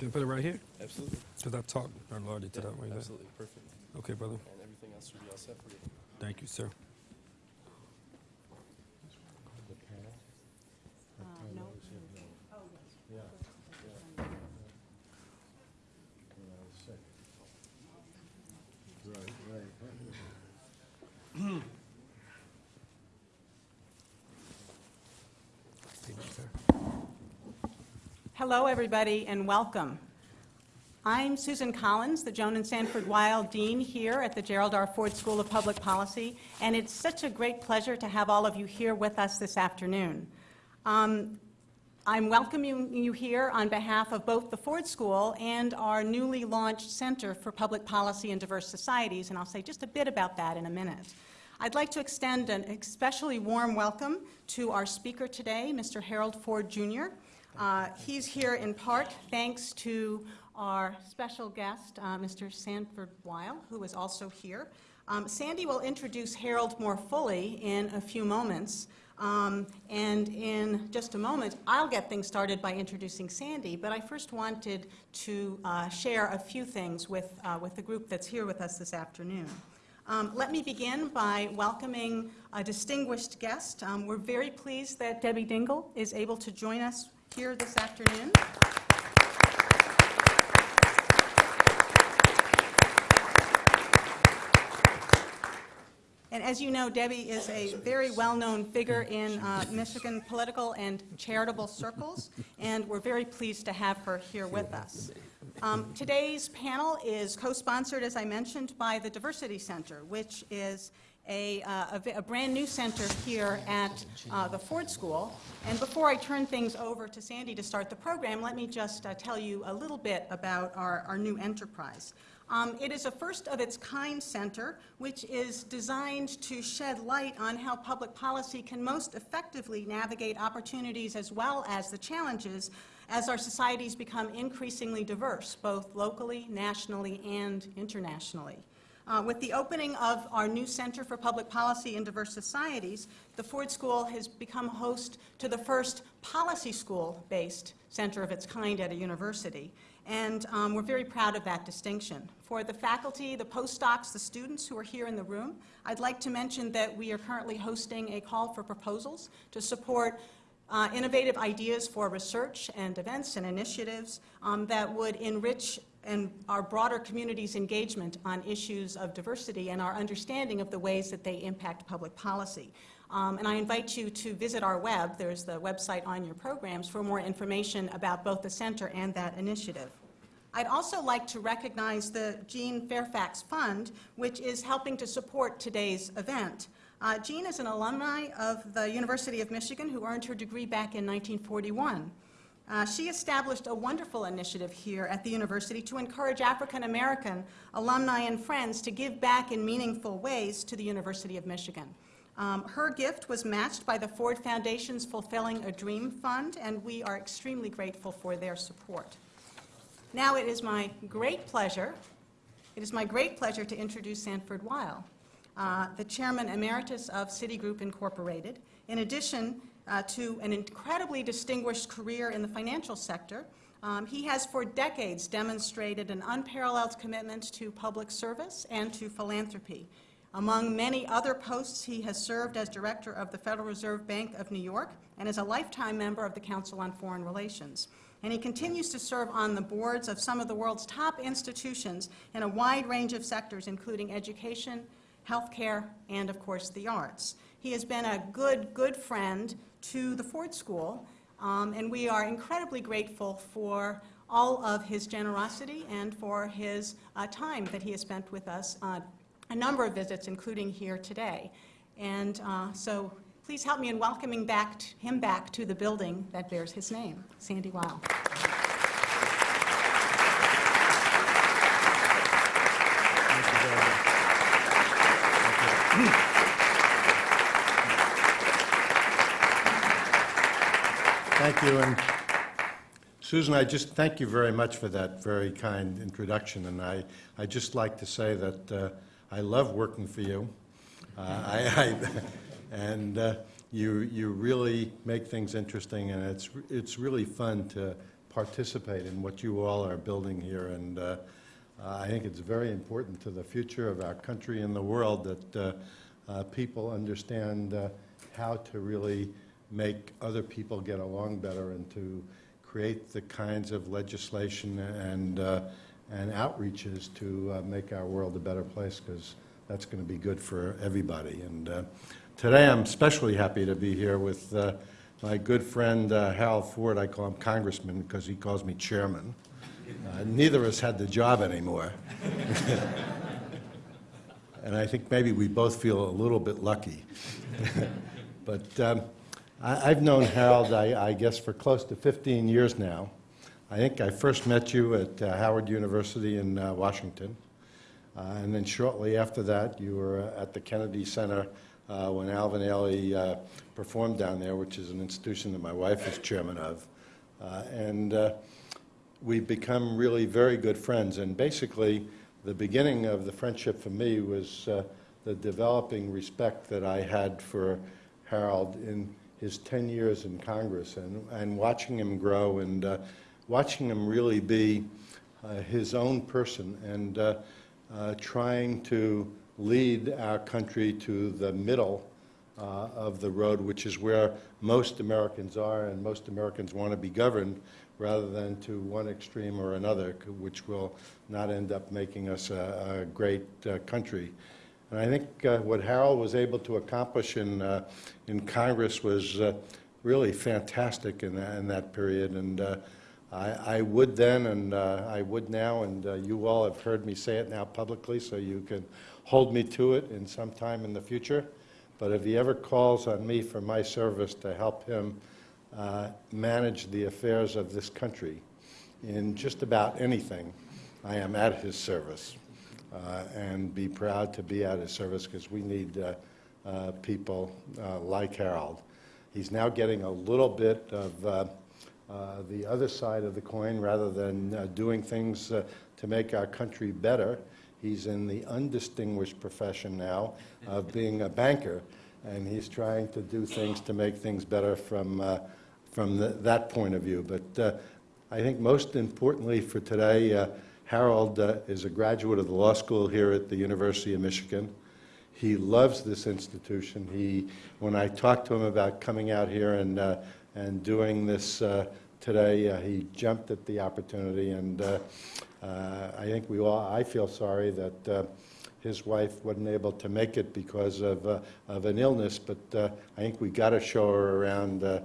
Can I put it right here? Absolutely. Because I talked already to that way. Absolutely. Perfect. Okay, brother. And everything else should be all set for you. Thank you, sir. Thank you, sir. Hello, everybody, and welcome. I'm Susan Collins, the Joan and Sanford Weill Dean here at the Gerald R. Ford School of Public Policy, and it's such a great pleasure to have all of you here with us this afternoon. Um, I'm welcoming you here on behalf of both the Ford School and our newly launched Center for Public Policy and Diverse Societies, and I'll say just a bit about that in a minute. I'd like to extend an especially warm welcome to our speaker today, Mr. Harold Ford Jr. Uh, He's here in part thanks to our special guest, uh, Mr. Sanford Weill, who is also here. Um, Sandy will introduce Harold more fully in a few moments. Um, and in just a moment, I'll get things started by introducing Sandy, but I first wanted to uh, share a few things with, uh, with the group that's here with us this afternoon. Um, let me begin by welcoming a distinguished guest. Um, we're very pleased that Debbie Dingell is able to join us here this afternoon. And as you know, Debbie is a very well-known figure in uh, Michigan political and charitable circles, and we're very pleased to have her here with us. Um, Today's panel is co-sponsored, as I mentioned, by the Diversity Center, which is a, uh, a a brand-new center here at uh, the Ford School. And before I turn things over to Sandy to start the program, let me just uh, tell you a little bit about our, our new enterprise. Um, It is a first-of-its-kind center, which is designed to shed light on how public policy can most effectively navigate opportunities as well as the challenges as our societies become increasingly diverse, both locally, nationally, and internationally. Uh, With the opening of our new Center for Public Policy and Diverse Societies, the Ford School has become host to the first policy school-based center of its kind at a university. And um, we're very proud of that distinction. For the faculty, the postdocs, the students who are here in the room, I'd like to mention that we are currently hosting a call for proposals to support uh, innovative ideas for research and events and initiatives um, that would enrich and our broader community's engagement on issues of diversity and our understanding of the ways that they impact public policy. Um, and I invite you to visit our web, there's the website on your programs, for more information about both the center and that initiative. I'd also like to recognize the Jean Fairfax Fund, which is helping to support today's event. Uh, Jean is an alumni of the University of Michigan who earned her degree back in 1941. Uh, She established a wonderful initiative here at the university to encourage African-American alumni and friends to give back in meaningful ways to the University of Michigan. Um, Her gift was matched by the Ford Foundation's Fulfilling a Dream Fund, and we are extremely grateful for their support. Now it is my great pleasure, it is my great pleasure to introduce Sanford Weill, uh, the Chairman Emeritus of Citigroup Incorporated. In addition uh, to an incredibly distinguished career in the financial sector, um, he has for decades demonstrated an unparalleled commitment to public service and to philanthropy. Among many other posts, he has served as Director of the Federal Reserve Bank of New York and is a lifetime member of the Council on Foreign Relations. And he continues to serve on the boards of some of the world's top institutions in a wide range of sectors, including education, healthcare, and, of course, the arts. He has been a good, good friend to the Ford School, um, and we are incredibly grateful for all of his generosity and for his uh, time that he has spent with us on a number of visits, including here today. And uh, so please help me in welcoming back him back to the building that bears his name, Sandy Weill. Thank you, and Susan, I just thank you very much for that very kind introduction, and I, I just like to say that uh, I love working for you. Uh, I, I, and uh, you, you really make things interesting, and it's, it's really fun to, participate in what you all are building here. And uh, I think it's very important to the future of our country and the world that uh, uh, people understand uh, how to really make other people get along better and to create the kinds of legislation and, uh, and outreaches to uh, make our world a better place, because that's going to be good for everybody. And uh, today, I'm especially happy to be here with uh, my good friend uh, Harold Ford. I call him Congressman because he calls me Chairman. Uh, Neither of us had the job anymore. And I think maybe we both feel a little bit lucky. But um, I- I've known Harold, I I guess, for close to 15 years now. I think I first met you at uh, Howard University in uh, Washington. Uh, And then shortly after that, you were uh, at the Kennedy Center uh, when Alvin Ailey performed down there, which is an institution that my wife is chairman of. And we've become really very good friends. And basically, the beginning of the friendship for me was uh, the developing respect that I had for Harold in his 10 years in Congress and, and watching him grow and uh, watching him really be uh, his own person and uh, uh, trying to lead our country to the middle uh, of the road, which is where most Americans are, and most Americans want to be governed, rather than to one extreme or another, which will not end up making us a, a great uh, country. And I think uh, what Harold was able to accomplish in, uh, in Congress was uh, really fantastic in that, in that period. And uh, I, I would then, and uh, I would now, and uh, you all have heard me say it now publicly, so you can hold me to it in some time in the future. But if he ever calls on me for my service to help him manage the affairs of this country in just about anything, I am at his service. Uh, and be proud to be at his service because we need uh, uh, people like Harold. He's now getting a little bit of the other side of the coin rather than doing things to make our country better. He's in the undistinguished profession now of being a banker, and he's trying to do things to make things better from, uh, from th- that point of view. But uh, I think most importantly for today, uh, Harold uh, is a graduate of the law school here at the University of Michigan. He loves this institution. He, when I talked to him about coming out here and, uh, and doing this uh, today, uh, he jumped at the opportunity. And uh, I think we all, I feel sorry that his wife wasn't able to make it because of, uh, of an illness, but uh, I think we got to show her around uh,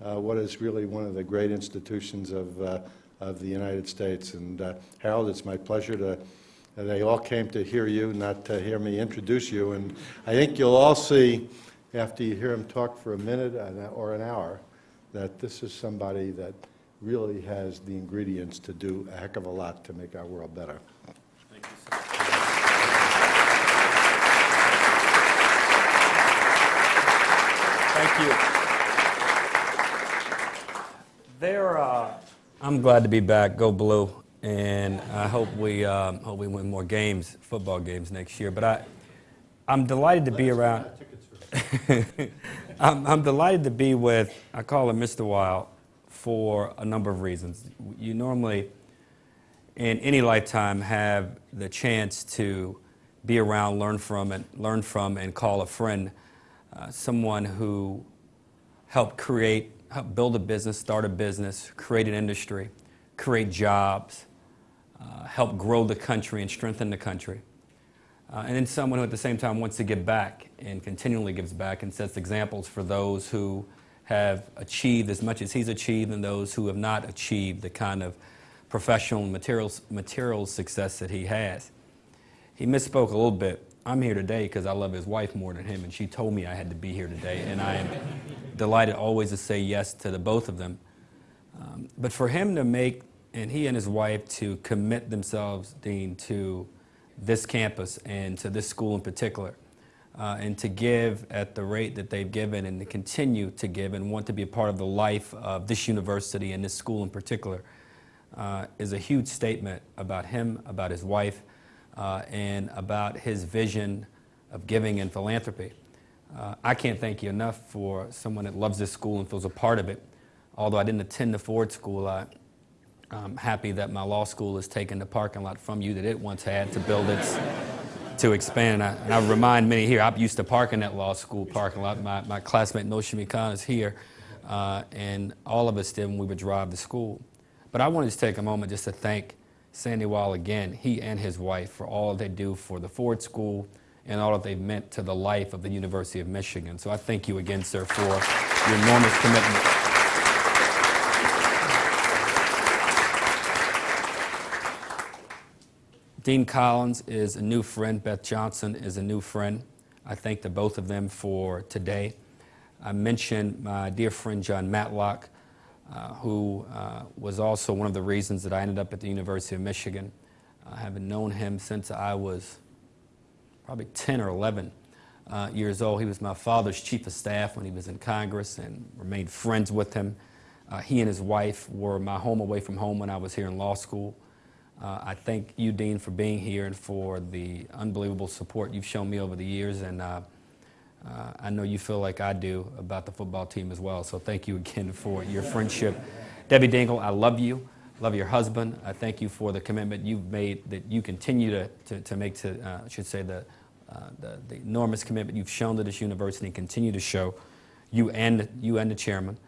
what is really one of the great institutions of, of the United States. And uh, Harold, it's my pleasure to, they all came to hear you, not to hear me introduce you. And I think you'll all see, after you hear him talk for a minute and- or an hour, that this is somebody that really has the ingredients to do a heck of a lot to make our world better. Thank you. There, uh, I'm glad to be back. Go blue, and I hope we um, hope we win more games, football games next year. But I, I'm delighted to be around. I'm, I'm delighted to be with. I call him Mr. Wild for a number of reasons. You normally, in any lifetime, have the chance to be around, learn from, and learn from, and call a friend uh, someone who helped create, build a business, start a business, create an industry, create jobs, uh, help grow the country and strengthen the country. Uh, and then someone who at the same time wants to give back and continually gives back and sets examples for those who have achieved as much as he's achieved and those who have not achieved the kind of professional and material success that he has. He misspoke a little bit. I'm here today because I love his wife more than him, and she told me I had to be here today, and I am delighted always to say yes to the both of them. Um, but for him to make, and he and his wife to commit themselves, Dean, to this campus and to this school in particular, uh, and to give at the rate that they've given and to continue to give and want to be a part of the life of this university and this school in particular, uh, is a huge statement about him, about his wife, uh, and about his vision of giving and philanthropy. Uh, I can't thank you enough for someone that loves this school and feels a part of it. Although I didn't attend the Ford School, I I'm happy that my law school has taken the parking lot from you that it once had to build its, to expand. And I, and I remind many here, I used to park in that law school parking lot. My, my classmate Noshimi Khan is here, uh, and all of us did when we would drive to school. But I wanted to just take a moment just to thank Sandy Wall again, he and his wife, for all they do for the Ford School and all that they've meant to the life of the University of Michigan. So I thank you again, sir, for your enormous commitment. Dean Collins is a new friend. Beth Johnson is a new friend. I thank the both of them for today. I mentioned my dear friend John Matlock, uh, who uh, was also one of the reasons that I ended up at the University of Michigan. I have known him since I was probably 10 or 11 uh, years old. He was my father's chief of staff when he was in Congress and remained friends with him. Uh, he and his wife were my home away from home when I was here in law school. Uh, I thank you, Dean, for being here and for the unbelievable support you've shown me over the years. And uh, uh, I know you feel like I do about the football team as well. So thank you again for your friendship. Debbie Dingell, I love you. Love your husband. I thank you for the commitment you've made that you continue to, to, to make to, uh, I should say, the, uh, the, the enormous commitment you've shown to this university and continue to show, you and, you and the chairman.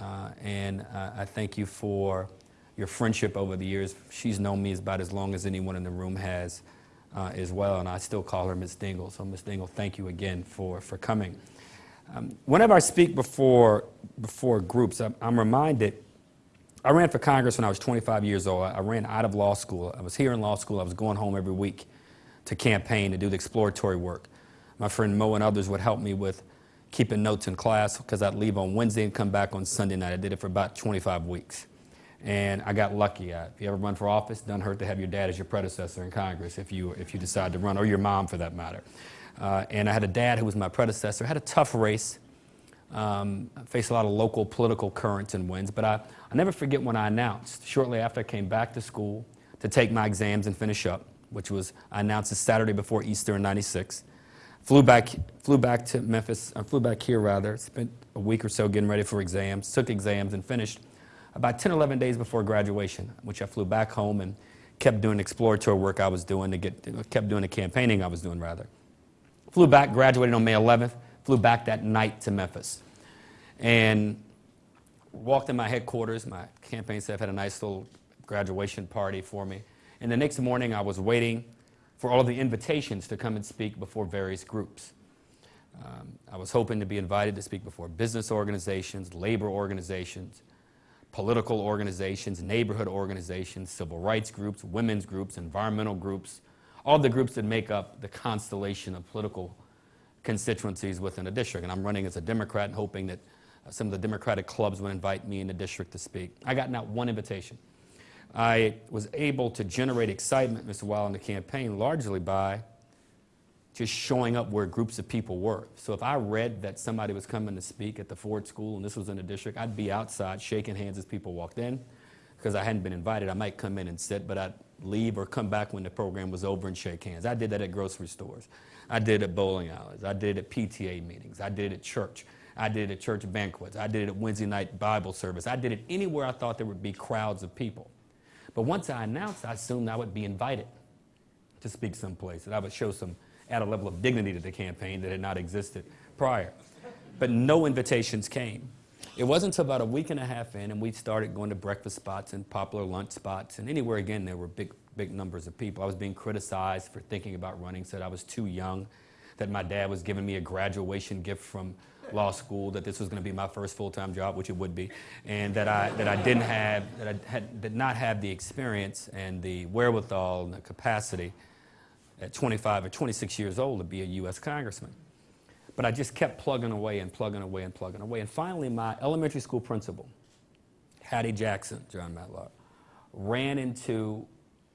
Uh, and uh, I thank you for your friendship over the years. She's known me as about as long as anyone in the room has uh, as well, and I still call her Miss Dingell. So, Miss Dingell, thank you again for, for coming. Um, whenever I speak before, before groups, I'm, I'm reminded I ran for Congress when I was 25 years old. I ran out of law school. I was here in law school. I was going home every week to campaign to do the exploratory work. My friend Mo and others would help me with keeping notes in class because I'd leave on Wednesday and come back on Sunday night. I did it for about 25 weeks. And I got lucky. Uh, if you ever run for office, doesn't hurt to have your dad as your predecessor in Congress if you, if you decide to run, or your mom for that matter. Uh, and I had a dad who was my predecessor. I had a tough race. Um, I faced a lot of local political currents and winds, but I, I never forget when I announced, shortly after I came back to school to take my exams and finish up, which was, I announced the Saturday before Easter in 96. Flew back, flew back to Memphis, I flew back here rather, spent a week or so getting ready for exams, took exams and finished about 10, 11 days before graduation, which I flew back home and kept doing exploratory work I was doing to get, kept doing the campaigning I was doing rather. Flew back, graduated on May 11th, flew back that night to Memphis. And walked in my headquarters. My campaign staff had a nice little graduation party for me. And the next morning, I was waiting for all of the invitations to come and speak before various groups. Um, I was hoping to be invited to speak before business organizations, labor organizations, political organizations, neighborhood organizations, civil rights groups, women's groups, environmental groups, all the groups that make up the constellation of political constituencies within a district. And I'm running as a Democrat and hoping that uh, some of the Democratic clubs would invite me in the district to speak. I got not one invitation. I was able to generate excitement, Mr. Weill, in the campaign largely by just showing up where groups of people were. So if I read that somebody was coming to speak at the Ford School and this was in the district, I'd be outside shaking hands as people walked in because I hadn't been invited. I might come in and sit, but I'd leave or come back when the program was over and shake hands. I did that at grocery stores. I did it at bowling alleys. I did it at PTA meetings. I did it at church. I did it at church banquets. I did it at Wednesday night Bible service. I did it anywhere I thought there would be crowds of people. But once I announced, I assumed I would be invited to speak someplace, that I would show some add a level of dignity to the campaign that had not existed prior. But no invitations came. It wasn't until about a week and a half in, and we started going to breakfast spots and popular lunch spots, and anywhere again there were big, big numbers of people. I was being criticized for thinking about running, said I was too young, that my dad was giving me a graduation gift from law school, that this was going to be my first full-time job, which it would be, and that I, that I didn't have, that I had, did not have the experience and the wherewithal and the capacity at 25 or 26 years old to be a U.S. congressman. But I just kept plugging away and plugging away and plugging away. And finally, my elementary school principal, Hattie Jackson, John Matlock, ran into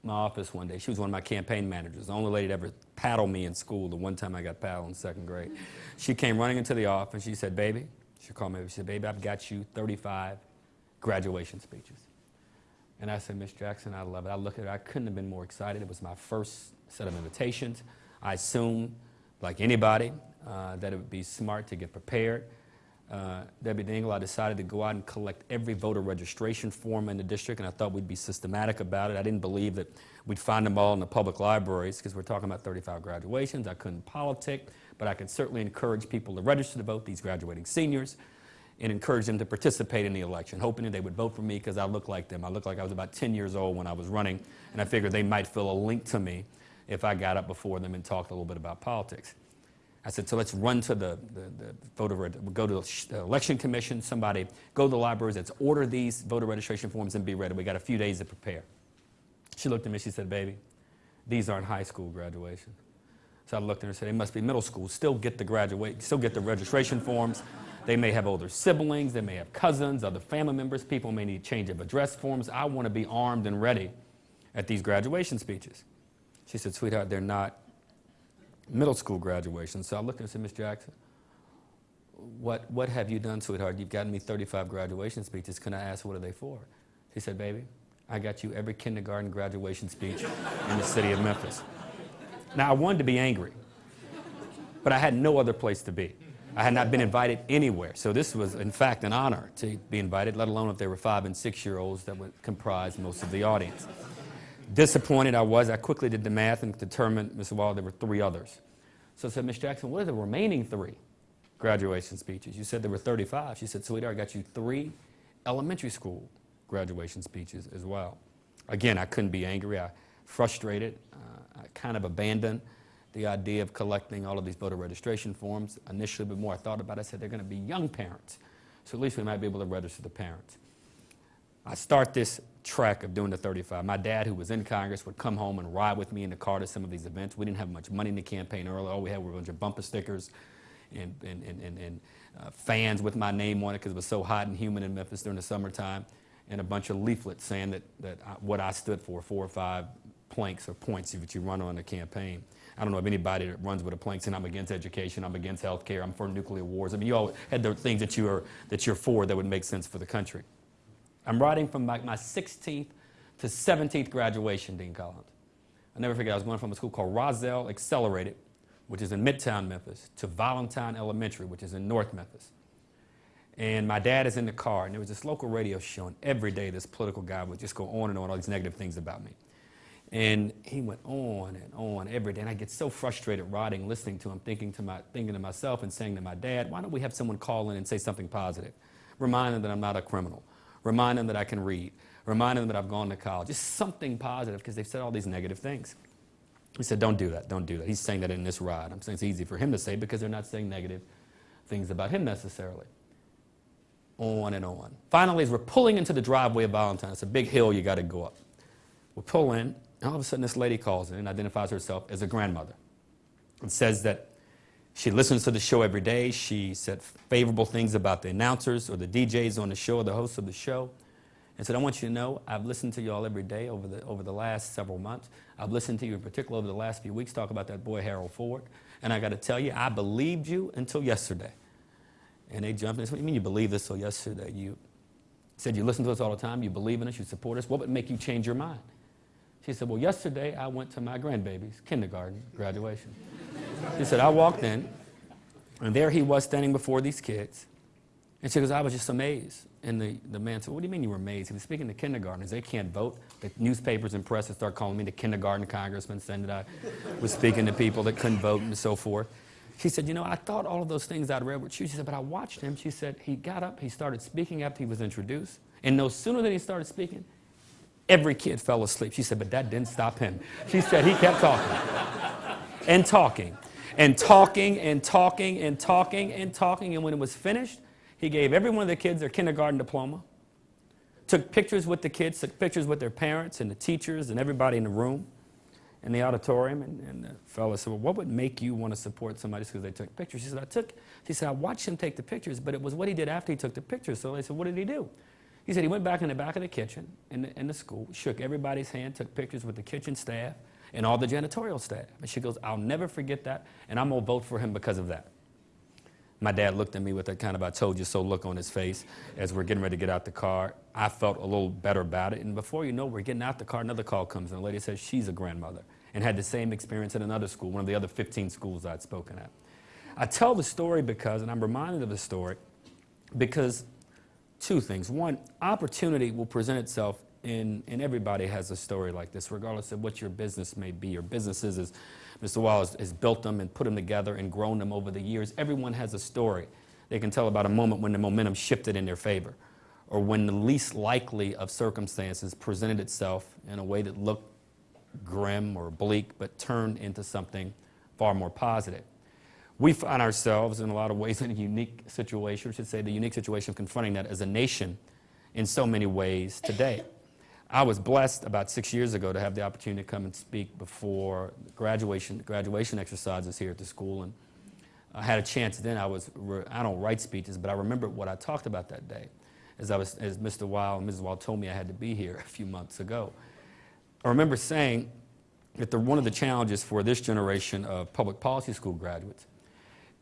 my office one day. She was one of my campaign managers, the only lady to ever paddle me in school, the one time I got paddled in second grade. She came running into the office she said, baby, she called me, she said, baby, I've got you 35 graduation speeches. And I said, Miss Jackson, I love it. I looked at her, I couldn't have been more excited. It was my first set of invitations. I assumed, like anybody, uh, that it would be smart to get prepared. uh, Debbie Dingell, I decided to go out and collect every voter registration form in the district, and I thought we'd be systematic about it. I didn't believe that we'd find them all in the public libraries because we're talking about 35 graduations. I couldn't politic, but I could certainly encourage people to register to vote, these graduating seniors, and encourage them to participate in the election, hoping that they would vote for me because I look like them. I looked like I was about 10 years old when I was running, and I figured they might feel a link to me if I got up before them and talked a little bit about politics. I said, so let's run to the, the, the voter, go to the election commission, somebody, go to the libraries, let's order these voter registration forms and be ready. We got a few days to prepare. She looked at me, she said, baby, these aren't high school graduation. So I looked at her and said, they must be middle school. Still get the graduate, still get the registration forms. They may have older siblings, they may have cousins, other family members. People may need change of address forms. I want to be armed and ready at these graduation speeches. She said, sweetheart, they're not middle school graduation. So I looked at her and said, Miss Jackson, what, what have you done, sweetheart? You've gotten me 35 graduation speeches. Can I ask what are they for? She said, baby, I got you every kindergarten graduation speech in the city of Memphis. Now, I wanted to be angry, but I had no other place to be. I had not been invited anywhere. So this was, in fact, an honor to be invited, let alone if there were five and six-year-olds that would comprise most of the audience. Disappointed I was, I quickly did the math and determined, Mr. Wall, there were three others. So I said, Miss Jackson, what are the remaining three graduation speeches? You said there were 35. She said, sweetheart, I got you three elementary school graduation speeches as well. Again, I couldn't be angry. I frustrated. Uh, I kind of abandoned the idea of collecting all of these voter registration forms. Initially, but more I thought about it, I said they're going to be young parents. So at least we might be able to register the parents. I start this track of doing the 35. My dad, who was in Congress, would come home and ride with me in the car to some of these events. We didn't have much money in the campaign early. All we had were a bunch of bumper stickers and, and, and, and, and uh, fans with my name on it because it was so hot and humid in Memphis during the summertime, and a bunch of leaflets saying that, that I, what I stood for, four or five planks or points that you run on the campaign. I don't know of anybody that runs with a plank saying I'm against education, I'm against health care, I'm for nuclear wars. I mean, you all had the things that, you are, that you're for that would make sense for the country. I'm writing from my 16th to 17th graduation, Dean Collins. I never forget, I was going from a school called Roselle Accelerated, which is in Midtown Memphis, to Valentine Elementary, which is in North Memphis. And my dad is in the car, and there was this local radio show, and every day this political guy would just go on and on all these negative things about me. And he went on and on every day, and I get so frustrated riding, listening to him, thinking to, my, thinking to myself and saying to my dad, why don't we have someone call in and say something positive? Remind them that I'm not a criminal. Remind them that I can read. Remind them that I've gone to college. Just something positive, because they've said all these negative things. He said, don't do that, don't do that. He's saying that in this ride. I'm saying it's easy for him to say because they're not saying negative things about him necessarily. On and on. Finally, as we're pulling into the driveway of Valentine, it's a big hill you got to go up. We pull in, and all of a sudden this lady calls in and identifies herself as a grandmother. And says that she listens to the show every day. She said favorable things about the announcers or the DJs on the show or the hosts of the show. And said, I want you to know I've listened to you all every day over the, over the last several months. I've listened to you in particular over the last few weeks talk about that boy Harold Ford. And I got to tell you, I believed you until yesterday. And they jumped in and said, What do you mean you believe this till yesterday? You said you listen to us all the time, you believe in us, you support us. What would make you change your mind? She said, Well, yesterday I went to my grandbaby's kindergarten graduation. She said, I walked in, and there he was standing before these kids. And she goes, I was just amazed. And the, the man said, What do you mean you were amazed? He was speaking to kindergartners. They can't vote. The newspapers and press would start calling me the kindergarten congressman, saying that I was speaking to people that couldn't vote and so forth. She said, You know, I thought all of those things I'd read were true. She said, But I watched him. She said, He got up, he started speaking after he was introduced. And no sooner than he started speaking, every kid fell asleep. She said, But that didn't stop him. She said, He kept talking and talking and talking and talking and talking and talking. And when it was finished, he gave every one of the kids their kindergarten diploma, took pictures with the kids, took pictures with their parents and the teachers and everybody in the room, in the auditorium. And, and the fellow said, well, what would make you want to support somebody because they took pictures? She said, I took, she said, I watched him take the pictures, but it was what he did after he took the pictures. So they said, what did he do? He said he went back in the back of the kitchen in the, in the school, shook everybody's hand, took pictures with the kitchen staff and all the janitorial staff. And she goes, I'll never forget that, and I'm going to vote for him because of that. My dad looked at me with that kind of I told you so look on his face as we're getting ready to get out the car. I felt a little better about it. And before you know, we're getting out the car, another call comes, and the lady says she's a grandmother and had the same experience at another school, one of the other 15 schools I'd spoken at. I tell the story because, and I'm reminded of the story, because two things. One, opportunity will present itself in, and everybody has a story like this, regardless of what your business may be. Your businesses, as Mr. Wallace has built them and put them together and grown them over the years. Everyone has a story. They can tell about a moment when the momentum shifted in their favor, or when the least likely of circumstances presented itself in a way that looked grim or bleak, but turned into something far more positive. We find ourselves in a lot of ways in a unique situation, I should say, the unique situation of confronting that as a nation in so many ways today. I was blessed about six years ago to have the opportunity to come and speak before graduation, graduation exercises here at the school. And I had a chance then. I was, I don't write speeches, but I remember what I talked about that day. As, I was, as Mr. Weill and Mrs. Weill told me I had to be here a few months ago. I remember saying that the, one of the challenges for this generation of public policy school graduates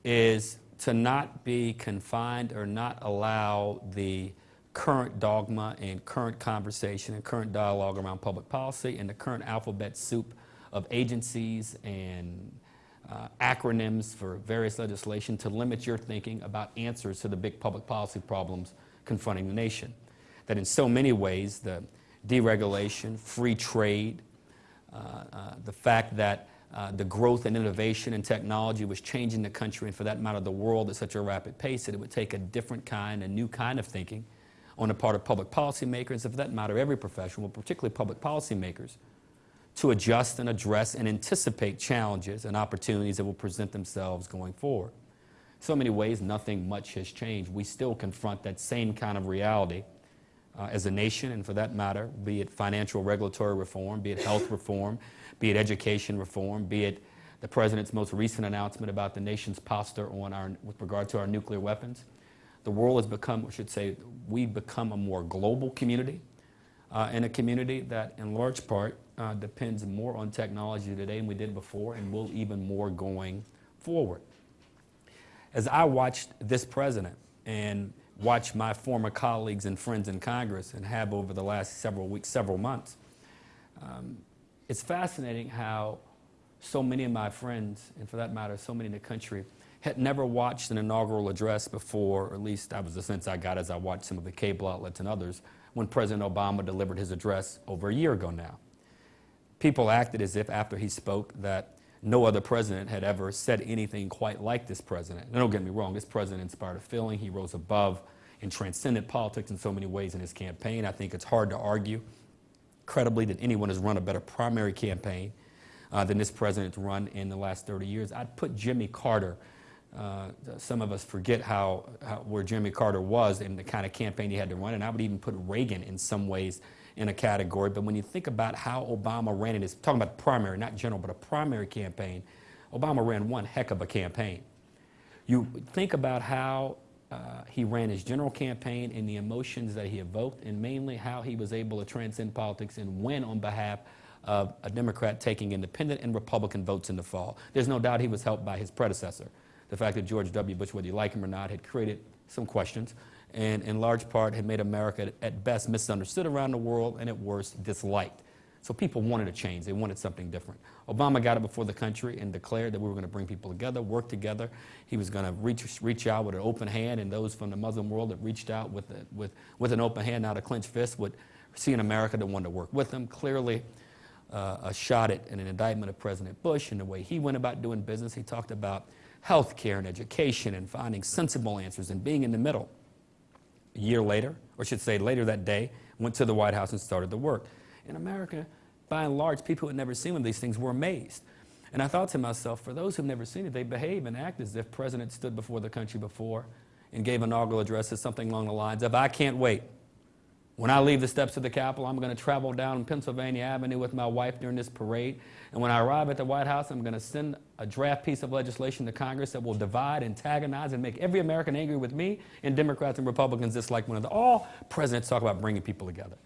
is to not be confined or not allow the current dogma and current conversation and current dialogue around public policy and the current alphabet soup of agencies and uh, acronyms for various legislation to limit your thinking about answers to the big public policy problems confronting the nation. That in so many ways, the deregulation, free trade, uh, uh, the fact that uh, the growth and innovation and technology was changing the country and for that matter the world at such a rapid pace that it would take a different kind, a new kind of thinking on the part of public policymakers, and for that matter every profession, but particularly public policymakers, to adjust and address and anticipate challenges and opportunities that will present themselves going forward. So many ways, nothing much has changed. We still confront that same kind of reality uh, as a nation, and for that matter, be it financial regulatory reform, be it health reform, be it education reform, be it the President's most recent announcement about the nation's posture on our, with regard to our nuclear weapons. The world has become, I should say, we've become a more global community uh, and a community that, in large part, uh, depends more on technology today than we did before and will even more going forward. As I watched this president and watched my former colleagues and friends in Congress and have over the last several weeks, several months, um, it's fascinating how so many of my friends, and for that matter, so many in the country, had never watched an inaugural address before, or at least that was the sense I got as I watched some of the cable outlets and others, when President Obama delivered his address over a year ago now. People acted as if after he spoke that no other president had ever said anything quite like this president. Now, don't get me wrong, this president inspired a feeling. He rose above and transcended politics in so many ways in his campaign. I think it's hard to argue credibly that anyone has run a better primary campaign uh, than this president's run in the last 30 years. I'd put Jimmy Carter uh, some of us forget how, how, where Jimmy Carter was and the kind of campaign he had to run, and I would even put Reagan in some ways in a category. But when you think about how Obama ran in his, talking about primary, not general, but a primary campaign, Obama ran one heck of a campaign. You think about how uh, he ran his general campaign and the emotions that he evoked, and mainly how he was able to transcend politics and win on behalf of a Democrat taking independent and Republican votes in the fall. There's no doubt he was helped by his predecessor the fact that George W. Bush, whether you like him or not, had created some questions and in large part had made America at best misunderstood around the world and at worst disliked. So people wanted a change. They wanted something different. Obama got it before the country and declared that we were going to bring people together, work together. He was going to reach, reach out with an open hand, and those from the Muslim world that reached out with, a, with, with an open hand, not a clenched fist, would see an America that wanted to work with them. Clearly, uh, a shot at an indictment of President Bush and the way he went about doing business. He talked about health care and education and finding sensible answers and being in the middle. A year later, or I should say later that day, went to the White House and started the work. In America, by and large, people who had never seen one of these things were amazed. And I thought to myself, for those who've never seen it, they behave and act as if presidents stood before the country before and gave inaugural addresses, something along the lines of, I can't wait when I leave the steps of the Capitol, I'm going to travel down Pennsylvania Avenue with my wife during this parade. And when I arrive at the White House, I'm going to send a draft piece of legislation to Congress that will divide, antagonize, and make every American angry with me and Democrats and Republicans dislike one another. All presidents talk about bringing people together.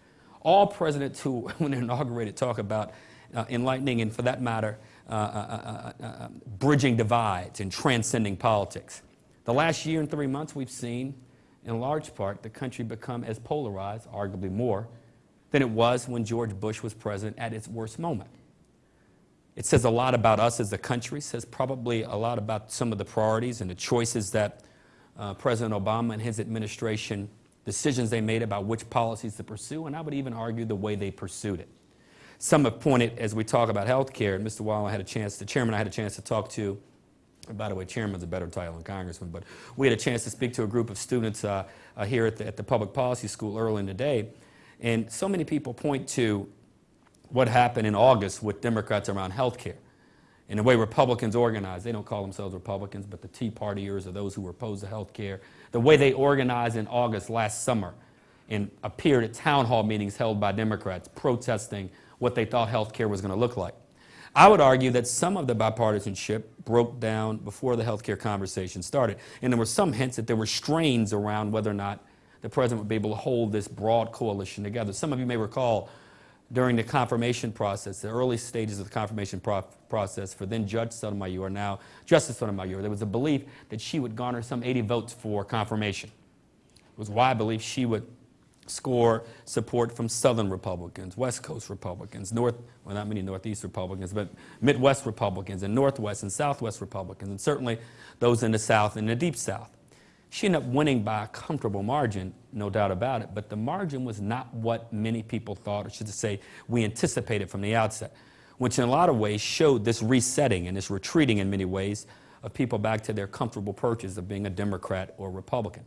All presidents who, when they're inaugurated, talk about uh, enlightening and, for that matter, uh, uh, uh, uh bridging divides and transcending politics. The last year and three months, we've seen in large part, the country become as polarized, arguably more, than it was when George Bush was president at its worst moment. It says a lot about us as a country, says probably a lot about some of the priorities and the choices that uh, President Obama and his administration, decisions they made about which policies to pursue, and I would even argue the way they pursued it. Some have pointed, as we talk about health care, and Mr. Weill I had a chance, the chairman I had a chance to talk to, by the way, chairman's a better title than congressman, but we had a chance to speak to a group of students uh, uh, here at the, at the public policy school early in the day, and so many people point to what happened in August with Democrats around health care and the way Republicans organize. They don't call themselves Republicans, but the Tea Partiers are those who were opposed to health care. The way they organized in August last summer and appeared at town hall meetings held by Democrats protesting what they thought health care was going to look like. I would argue that some of the bipartisanship broke down before the health care conversation started. And there were some hints that there were strains around whether or not the president would be able to hold this broad coalition together. Some of you may recall during the confirmation process, the early stages of the confirmation pro process for then Judge Sotomayor, now Justice Sotomayor, there was a belief that she would garner some 80 votes for confirmation. It was why I believe she would score support from Southern Republicans, West Coast Republicans, North, well, not many Northeast Republicans, but Midwest Republicans and Northwest and Southwest Republicans, and certainly those in the South and the Deep South. She ended up winning by a comfortable margin, no doubt about it, but the margin was not what many people thought, or should I say, we anticipated from the outset, which in a lot of ways showed this resetting and this retreating in many ways of people back to their comfortable perches of being a Democrat or Republican.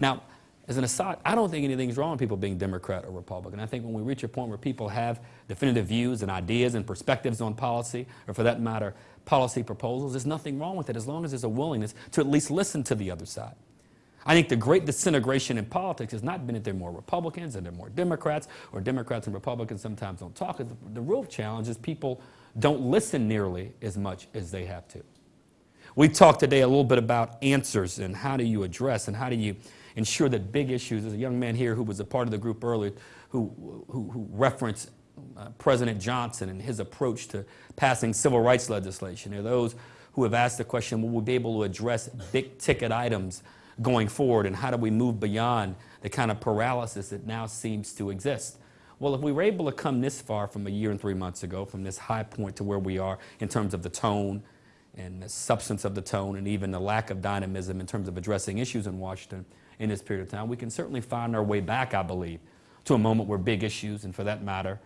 Now, as an aside, I don't think anything's wrong with people being Democrat or Republican. I think when we reach a point where people have definitive views and ideas and perspectives on policy, or for that matter, policy proposals, there's nothing wrong with it as long as there's a willingness to at least listen to the other side. I think the great disintegration in politics has not been that there are more Republicans and there are more Democrats, or Democrats and Republicans sometimes don't talk. The, the real challenge is people don't listen nearly as much as they have to. We talked today a little bit about answers and how do you address and how do you ensure that big issues. There's a young man here who was a part of the group earlier who, who, who referenced uh, President Johnson and his approach to passing civil rights legislation. There are those who have asked the question, will we be able to address big ticket items going forward and how do we move beyond the kind of paralysis that now seems to exist? Well, if we were able to come this far from a year and three months ago, from this high point to where we are in terms of the tone and the substance of the tone and even the lack of dynamism in terms of addressing issues in Washington in this period of time, we can certainly find our way back, I believe, to a moment where big issues, and for that matter,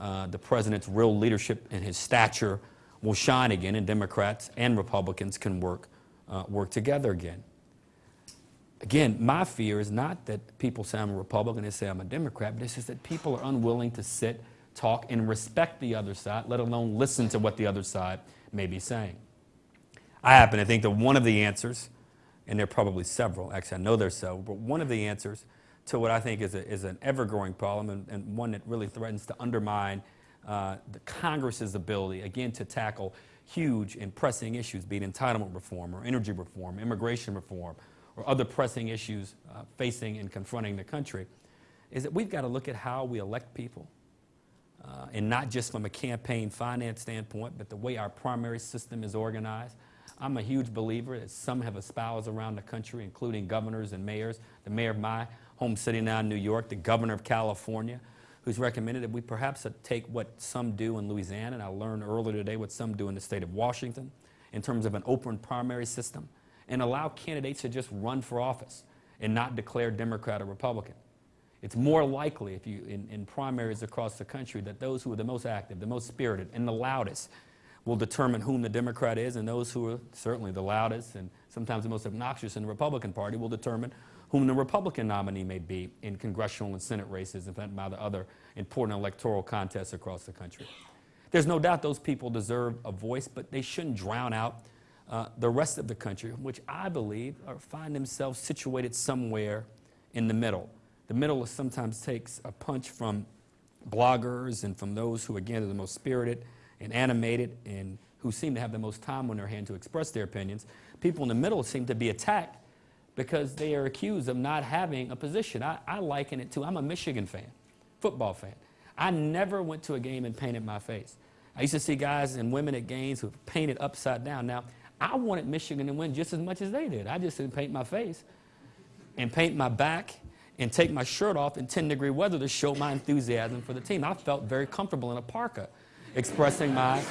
uh, the president's real leadership and his stature will shine again, and Democrats and Republicans can work, uh, work together again. Again, my fear is not that people say I'm a Republican, they say I'm a Democrat, but it's just that people are unwilling to sit, talk, and respect the other side, let alone listen to what the other side may be saying. I happen to think that one of the answers, and there are probably several, actually I know there's several, but one of the answers to what I think is, a, is an ever-growing problem and, and, one that really threatens to undermine uh, the Congress's ability, again, to tackle huge and pressing issues, be it entitlement reform or energy reform, immigration reform, or other pressing issues uh, facing and confronting the country, is that we've got to look at how we elect people, uh, and not just from a campaign finance standpoint, but the way our primary system is organized. I'm a huge believer that some have espoused around the country, including governors and mayors. The mayor of my home city now in New York, the governor of California, who's recommended that we perhaps take what some do in Louisiana, and I learned earlier today what some do in the state of Washington, in terms of an open primary system and allow candidates to just run for office and not declare Democrat or Republican. It's more likely if you, in, in primaries across the country that those who are the most active, the most spirited, and the loudest will determine whom the Democrat is, and those who are certainly the loudest and sometimes the most obnoxious in the Republican Party will determine whom the Republican nominee may be in congressional and Senate races and by the other important electoral contests across the country. There's no doubt those people deserve a voice, but they shouldn't drown out uh, the rest of the country, which I believe are, find themselves situated somewhere in the middle. The middle sometimes takes a punch from bloggers and from those who, again, are the most spirited and animated and who seem to have the most time on their hand to express their opinions. People in the middle seem to be attacked because they are accused of not having a position. I, I liken it to, I'm a Michigan fan, football fan. I never went to a game and painted my face. I used to see guys and women at games who painted upside down. Now, I wanted Michigan to win just as much as they did. I just didn't paint my face and paint my back and take my shirt off in 10 degree weather to show my enthusiasm for the team. I felt very comfortable in a parka expressing my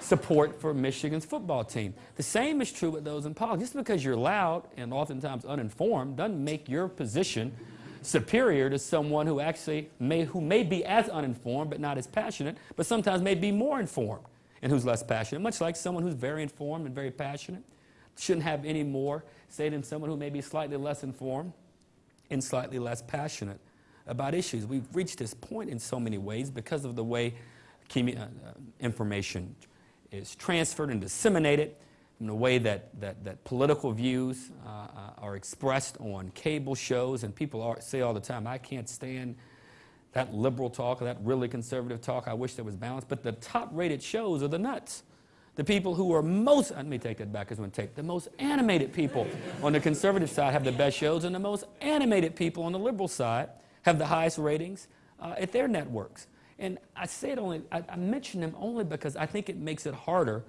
support for Michigan's football team. The same is true with those in politics. Just because you're loud and oftentimes uninformed doesn't make your position superior to someone who actually may, who may be as uninformed but not as passionate, but sometimes may be more informed and who's less passionate. Much like someone who's very informed and very passionate shouldn't have any more say than someone who may be slightly less informed and slightly less passionate about issues. We've reached this point in so many ways because of the way information is transferred and disseminated, in the way that, that, that political views uh, uh, are expressed on cable shows, and people are, say all the time, I can't stand that liberal talk or that really conservative talk. I wish there was balance. But the top rated shows are the nuts. The people who are most, let me take that back as one take, the most animated people on the conservative side have the best shows, and the most animated people on the liberal side have the highest ratings uh, at their networks. And I say it only, I, I mention them only because I think it makes it harder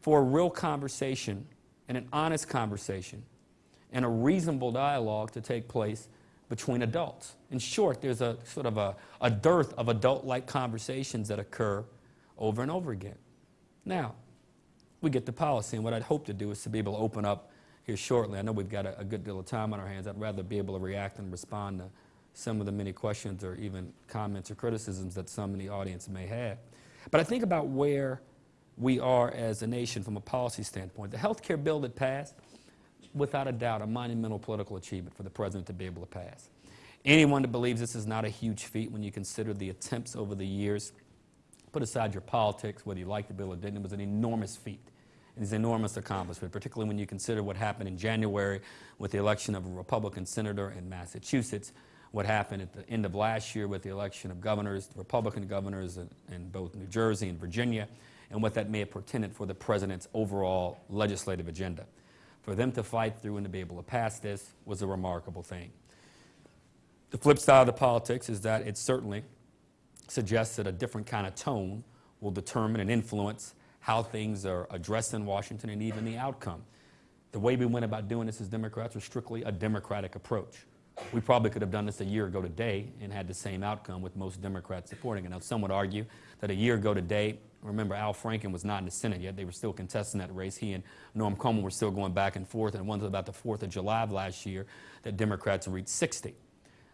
for a real conversation and an honest conversation and a reasonable dialogue to take place between adults. In short, there's a sort of a, a dearth of adult-like conversations that occur over and over again. Now, we get to policy, and what I'd hope to do is to be able to open up here shortly. I know we've got a, a good deal of time on our hands. I'd rather be able to react and respond to some of the many questions or even comments or criticisms that some in the audience may have. But I think about where we are as a nation from a policy standpoint. The health care bill that passed, without a doubt, a monumental political achievement for the president to be able to pass. Anyone that believes this is not a huge feat when you consider the attempts over the years, put aside your politics, whether you like the bill or didn't, it was an enormous feat. It is an enormous accomplishment, particularly when you consider what happened in January with the election of a Republican senator in Massachusetts, what happened at the end of last year with the election of governors, Republican governors in, in both New Jersey and Virginia, and what that may have portended for the president's overall legislative agenda. For them to fight through and to be able to pass this was a remarkable thing. The flip side of the politics is that it certainly suggests that a different kind of tone will determine and influence how things are addressed in Washington and even the outcome. The way we went about doing this as Democrats was strictly a Democratic approach. We probably could have done this a year ago today and had the same outcome with most Democrats supporting it. Now, some would argue that a year ago today, remember Al Franken was not in the Senate yet. They were still contesting that race. He and Norm Coleman were still going back and forth. And it wasn't about the 4th of July of last year that Democrats reached 60.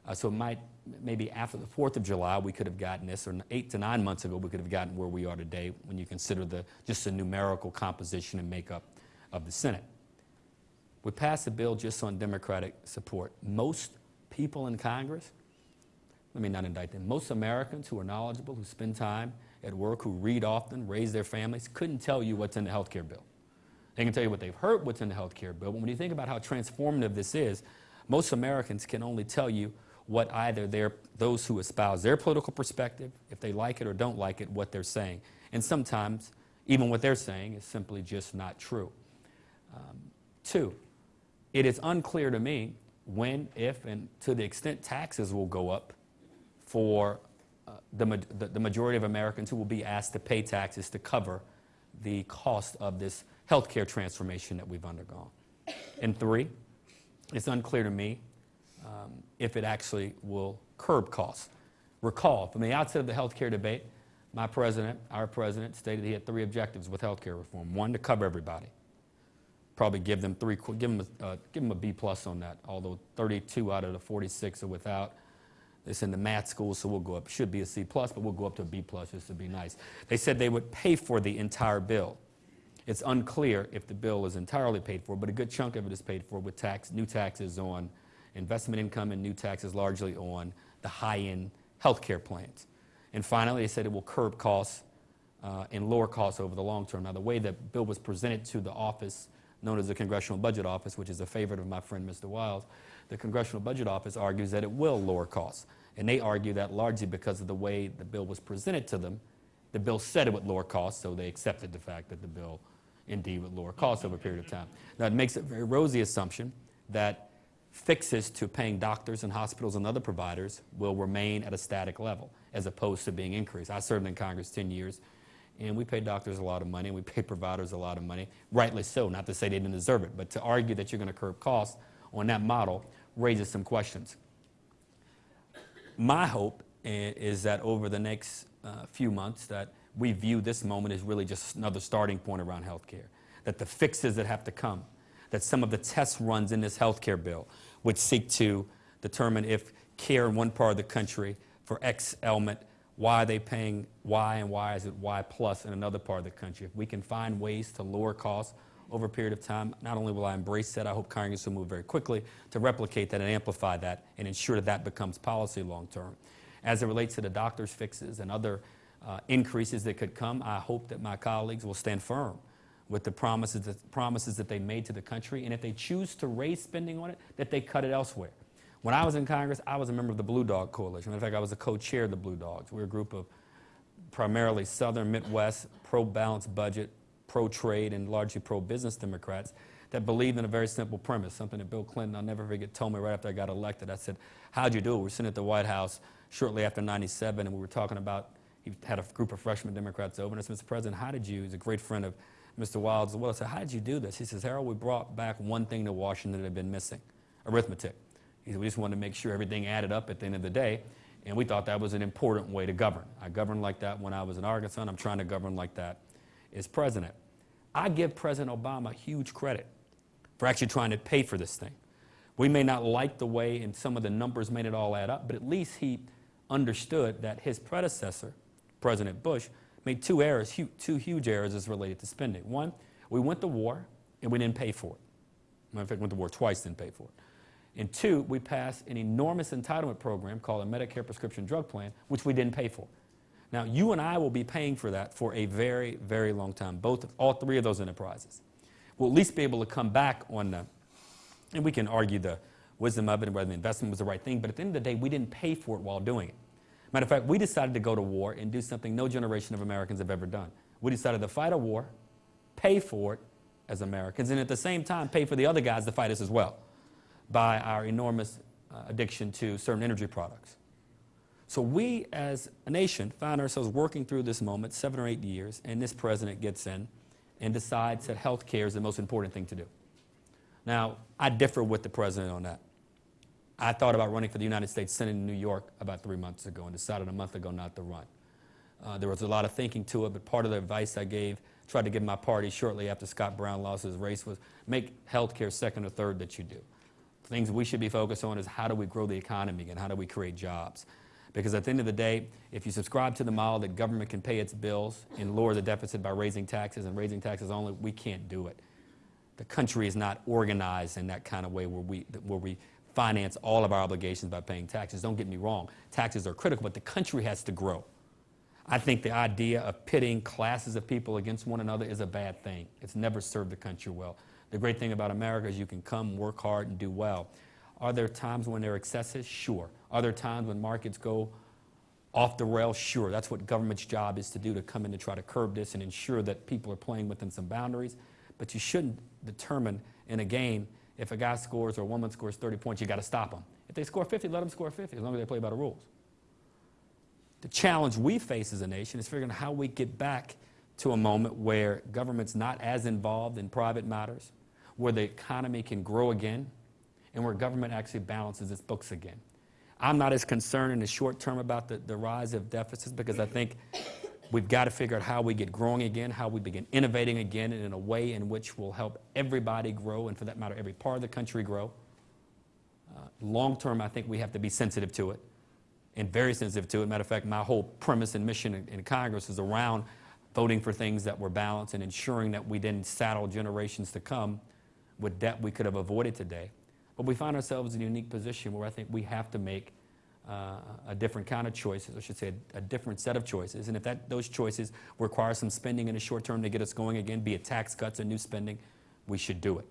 Uh, so it might, maybe after the 4th of July, we could have gotten this, or eight to nine months ago, we could have gotten where we are today when you consider the, just the numerical composition and makeup of the Senate. We passed a bill just on Democratic support. Most people in Congress, let me not indict them, most Americans who are knowledgeable, who spend time at work, who read often, raise their families, couldn't tell you what's in the health care bill. They can tell you what they've heard what's in the health care bill, but when you think about how transformative this is, most Americans can only tell you what either those who espouse their political perspective, if they like it or don't like it, what they're saying. And sometimes, even what they're saying is simply just not true. Um, two, it is unclear to me when, if, and to the extent taxes will go up for uh, the, ma- the, majority of Americans who will be asked to pay taxes to cover the cost of this healthcare transformation that we've undergone. And three, it's unclear to me um, if it actually will curb costs. Recall, from the outset of the healthcare debate, my president, our president, stated he had three objectives with healthcare reform. One, to cover everybody. Probably give them three, give them a, uh, give them a B plus on that, although 32 out of the 46 are without. It's in the math school, so we'll go up. Should be a C plus, but we'll go up to a B plus just to be nice. They said they would pay for the entire bill. It's unclear if the bill is entirely paid for, but a good chunk of it is paid for with tax, new taxes on investment income and new taxes largely on the high-end healthcare plans. And finally, they said it will curb costs uh, and lower costs over the long term. Now, the way the bill was presented to the office known as the Congressional Budget Office, which is a favorite of my friend Mr. Weill's, the Congressional Budget Office argues that it will lower costs. And they argue that largely because of the way the bill was presented to them. The bill said it would lower costs, so they accepted the fact that the bill indeed would lower costs over a period of time. Now, it makes a very rosy assumption that fixes to paying doctors and hospitals and other providers will remain at a static level as opposed to being increased. I served in Congress 10 years, and we pay doctors a lot of money, and we pay providers a lot of money, rightly so, not to say they didn't deserve it, but to argue that you're going to curb costs on that model raises some questions. My hope is that over the next uh, few months that we view this moment as really just another starting point around healthcare. That the fixes that have to come, that some of the test runs in this healthcare bill would seek to determine if care in one part of the country for X element, why are they paying Y and why is it Y plus in another part of the country? If we can find ways to lower costs over a period of time, not only will I embrace that, I hope Congress will move very quickly to replicate that and amplify that and ensure that that becomes policy long term. As it relates to the doctor's fixes and other uh, increases that could come, I hope that my colleagues will stand firm with the promises that, promises that they made to the country, and if they choose to raise spending on it, that they cut it elsewhere. When I was in Congress, I was a member of the Blue Dog Coalition. In fact, I was a co-chair of the Blue Dogs. We were a group of primarily Southern Midwest, pro-balanced budget, pro-trade, and largely pro-business Democrats that believed in a very simple premise, something that Bill Clinton, I'll never forget, told me right after I got elected. I said, how'd you do it? We were sitting at the White House shortly after 97, and we were talking about, he had a group of freshman Democrats over, and I said, Mr. President, how did you, he's a great friend of Mr. Weill's as well, I said, how did you do this? He says, Harold, we brought back one thing to Washington that had been missing, arithmetic. Said, we just wanted to make sure everything added up at the end of the day, and we thought that was an important way to govern. I governed like that when I was in Arkansas, and I'm trying to govern like that as president. I give President Obama huge credit for actually trying to pay for this thing. We may not like the way and some of the numbers made it all add up, but at least he understood that his predecessor, President Bush, made two errors, hu- two huge errors as related to spending. One, we went to war and we didn't pay for it. Matter of fact, went to war twice, didn't pay for it. And two, we passed an enormous entitlement program called a Medicare prescription drug plan, which we didn't pay for. Now, you and I will be paying for that for a very, very long time, both, all three of those enterprises. We'll at least be able to come back on the, and we can argue the wisdom of it and whether the investment was the right thing, but at the end of the day, we didn't pay for it while doing it. Matter of fact, we decided to go to war and do something no generation of Americans have ever done. We decided to fight a war, pay for it as Americans, and at the same time pay for the other guys to fight us as well by our enormous uh, addiction to certain energy products. So we as a nation find ourselves working through this moment, seven or eight years, and this president gets in and decides that health care is the most important thing to do. Now, I differ with the president on that. I thought about running for the United States Senate in New York about three months ago and decided a month ago not to run. Uh, there was a lot of thinking to it, but part of the advice I gave, tried to give my party shortly after Scott Brown lost his race, was make health care second or third that you do. Things we should be focused on is how do we grow the economy and how do we create jobs. Because at the end of the day, if you subscribe to the model that government can pay its bills and lower the deficit by raising taxes and raising taxes only, we can't do it. The country is not organized in that kind of way where we, where we finance all of our obligations by paying taxes. Don't get me wrong, taxes are critical, but the country has to grow. I think the idea of pitting classes of people against one another is a bad thing. It's never served the country well. The great thing about America is you can come, work hard, and do well. Are there times when there are excesses? Sure. Are there times when markets go off the rails? Sure. That's what government's job is to do, to come in to try to curb this and ensure that people are playing within some boundaries. But you shouldn't determine in a game if a guy scores or a woman scores 30 points, you got to stop them. If they score 50, let them score 50, as long as they play by the rules. The challenge we face as a nation is figuring out how we get back to a moment where government's not as involved in private matters, where the economy can grow again, and where government actually balances its books again. I'm not as concerned in the short term about the, the rise of deficits because I think we've got to figure out how we get growing again, how we begin innovating again and in a way in which will help everybody grow, and for that matter, every part of the country grow. Uh, long term, I think we have to be sensitive to it and very sensitive to it. Matter of fact, my whole premise and mission in, in Congress is around voting for things that were balanced and ensuring that we didn't saddle generations to come with debt we could have avoided today. But we find ourselves in a unique position where I think we have to make uh, a different kind of choices, I should say a, a different set of choices. And if that, those choices require some spending in the short term to get us going again, be it tax cuts or new spending, we should do it.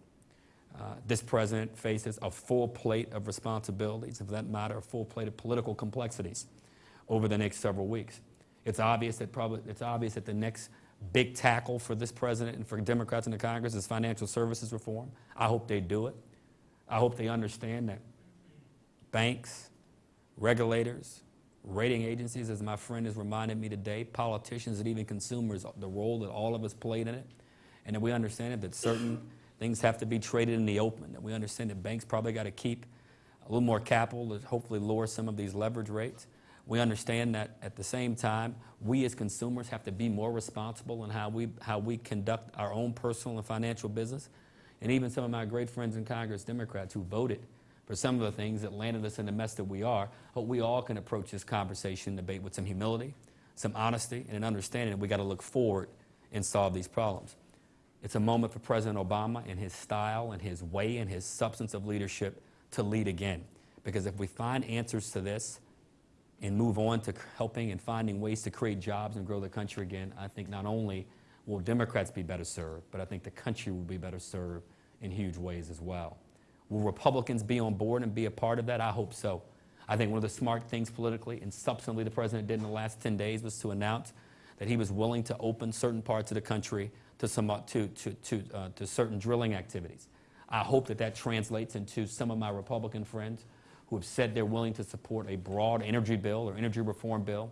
Uh, this president faces a full plate of responsibilities, and for that matter, a full plate of political complexities over the next several weeks. It's obvious that probably it's obvious that the next big tackle for this president and for Democrats in the Congress is financial services reform. I hope they do it. I hope they understand that banks, regulators, rating agencies, as my friend has reminded me today, politicians and even consumers, the role that all of us played in it, and that we understand that certain things have to be traded in the open, that we understand that banks probably got to keep a little more capital to hopefully lower some of these leverage rates. We understand that at the same time, we as consumers have to be more responsible in how we, how we conduct our own personal and financial business. And even some of my great friends in Congress, Democrats, who voted for some of the things that landed us in the mess that we are, hope we all can approach this conversation, debate with some humility, some honesty, and an understanding that we got to look forward and solve these problems. It's a moment for President Obama and his style and his way and his substance of leadership to lead again. Because if we find answers to this and move on to helping and finding ways to create jobs and grow the country again, I think not only will Democrats be better served, but I think the country will be better served in huge ways as well. Will Republicans be on board and be a part of that? I hope so. I think one of the smart things politically and substantively the president did in the last 10 days was to announce that he was willing to open certain parts of the country to, some, uh, to, to, to, uh, to certain drilling activities. I hope that that translates into some of my Republican friends who have said they're willing to support a broad energy bill or energy reform bill.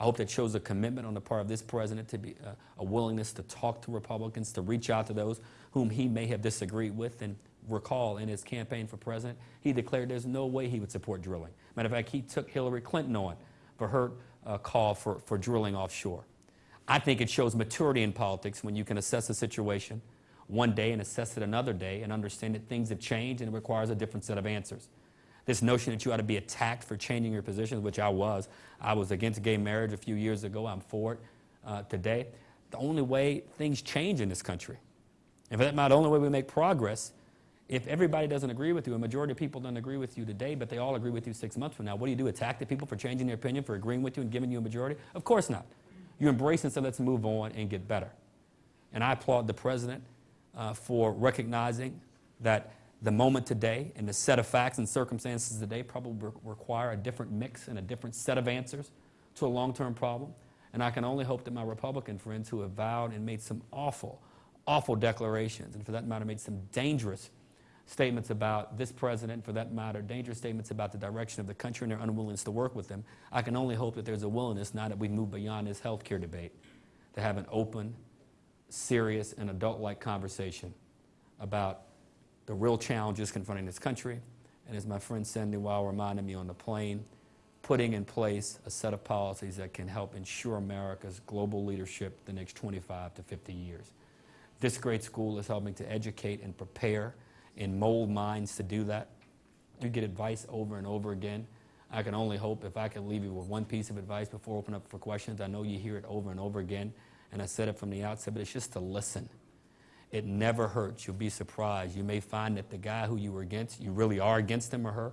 I hope that shows a commitment on the part of this president to be uh, a willingness to talk to Republicans, to reach out to those whom he may have disagreed with. And recall, in his campaign for president, he declared there's no way he would support drilling. Matter of fact, he took Hillary Clinton on for her uh, call for, for drilling offshore. I think it shows maturity in politics when you can assess a situation one day and assess it another day and understand that things have changed and it requires a different set of answers. This notion that you ought to be attacked for changing your positions, which I was. I was against gay marriage a few years ago. I'm for it uh, today. The only way things change in this country, and for that matter, the only way we make progress, if everybody doesn't agree with you, a majority of people don't agree with you today, but they all agree with you six months from now, what do you do? Attack the people for changing their opinion, for agreeing with you and giving you a majority? Of course not. You embrace and say, let's move on and get better. And I applaud the president uh, for recognizing that the moment today and the set of facts and circumstances today probably re- require a different mix and a different set of answers to a long-term problem. And I can only hope that my Republican friends who have vowed and made some awful, awful declarations, and for that matter, made some dangerous statements about this president, for that matter, dangerous statements about the direction of the country and their unwillingness to work with them. I can only hope that there's a willingness, now that we've moved beyond this health care debate, to have an open, serious, and adult-like conversation about the real challenges confronting this country, and as my friend Sandy Weill reminded me on the plane, putting in place a set of policies that can help ensure America's global leadership the next 25 to 50 years. This great school is helping to educate and prepare and mold minds to do that. You get advice over and over again. I can only hope if I can leave you with one piece of advice before opening up for questions. I know you hear it over and over again, and I said it from the outset, but it's just to listen. It never hurts. You'll be surprised. You may find that the guy who you were against, you really are against him or her,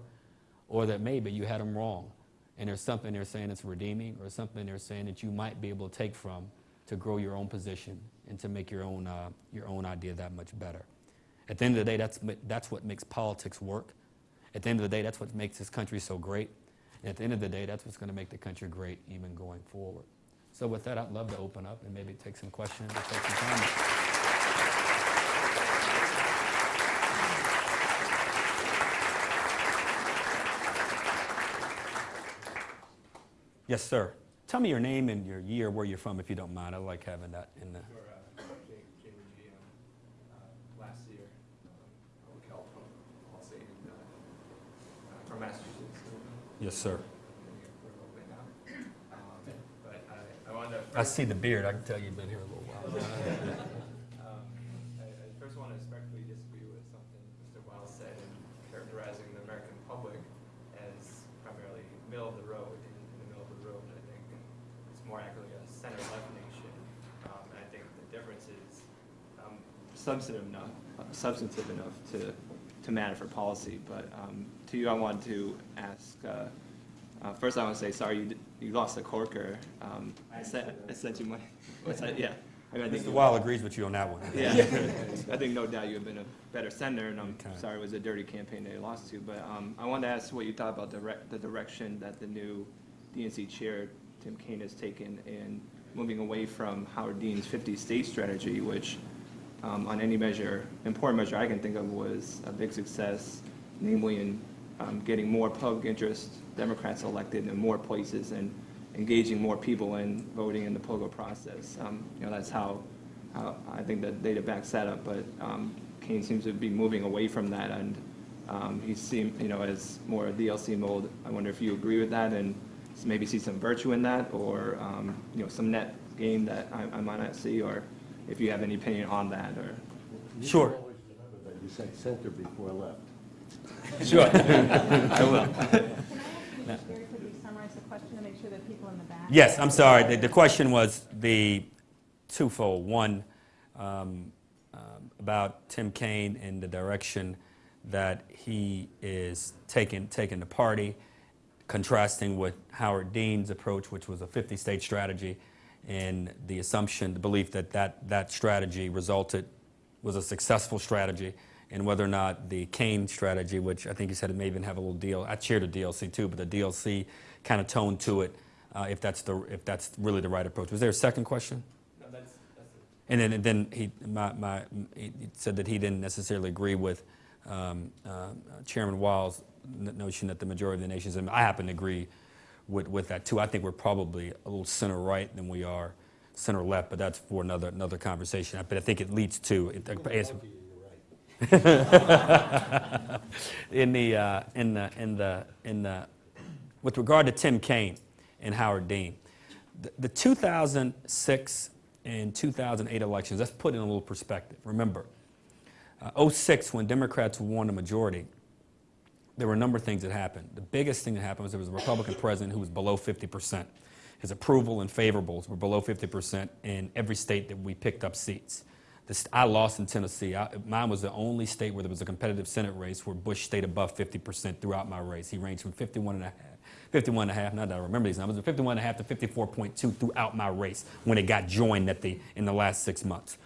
or that maybe you had him wrong. And there's something they're saying that's redeeming, or something they're saying that you might be able to take from to grow your own position and to make your own, uh, your own idea that much better. At the end of the day, that's, that's what makes politics work. At the end of the day, that's what makes this country so great. And at the end of the day, that's what's going to make the country great even going forward. So with that, I'd love to open up and maybe take some questions or take some comments. Yes, sir. Tell me your name and your year, where you're from, if you don't mind. I like having that in the. Uh, Jake, Jake G, uh, last year, public health policy and, from Massachusetts. so, Yes, sir. we're hoping now. Um, But I, I wanted to. I see the beard. I can tell you've been here a little while. Um, I, I first want to respectfully disagree with something Mr. Weill said in characterizing the American public as primarily middle of the road, in, in the middle of the road. I think it's more accurately a center-left nation. Um, and I think the difference is um, substantive enough, uh, substantive enough to, to matter for policy. But um, to you, I wanted to ask. Uh, uh, first, I want to say sorry you, d- you lost a Corker. Um, I sent I sent you my. What's that? Yeah. I mean, I think Mr. Weill agrees with you on that one. yeah, I think no doubt you have been a better sender, and I'm Okay. sorry it was a dirty campaign that you lost to. But um, I wanted to ask what you thought about the, the direction that the new DNC chair, Tim Kaine, has taken in moving away from Howard Dean's 50-state strategy, which um, on any measure, important measure I can think of, was a big success, namely in um, getting more public interest Democrats elected in more places and engaging more people in voting in the political process. Um, you know, that's how, how I think the data backs that up. But um, Kaine seems to be moving away from that, and um, he seemed, you know, as more of DLC mode. I wonder if you agree with that, and maybe see some virtue in that, or, um, you know, some net gain that I, I might not see, or if you have any opinion on that, or. Sure. Remember that you said center before left. Sure. I will. Can I very quickly summarize the question to make sure that people in the back? Yes, I'm sorry. The, the question was the twofold. One, um, um, about Tim Kaine and the direction that he is taking, taking the party, contrasting with Howard Dean's approach, which was a 50-state strategy, and the assumption, the belief that that, that strategy resulted, was a successful strategy, and whether or not the Kaine strategy, which I think you said it may even have a little deal, I chaired a DLC too, but the DLC kind of tone to it, uh, if that's the, if that's really the right approach. Was there a second question? No, that's, that's. And then, and then he, my, my, he said that he didn't necessarily agree with um, uh, Chairman Weill's n- notion that the majority of the nations, and I happen to agree with, with that too. I think we're probably a little center right than we are center left, but that's for another, another conversation. But I think it leads to, it, in the, uh, in the, in the, in the, with regard to Tim Kaine and Howard Dean, the, the 2006 and 2008 elections, let's put it in a little perspective. Remember, uh, 06, when Democrats won the majority, there were a number of things that happened. The biggest thing that happened was there was a Republican president who was below 50%. His approval and favorables were below 50% in every state that we picked up seats. The st- I lost in Tennessee. I, mine was the only state where there was a competitive Senate race where Bush stayed above 50% throughout my race. He ranged from 51 and a half, 51 and a half, not that I remember these numbers, but 51 and a half to 54.2 throughout my race when it got joined at the, in the last six months.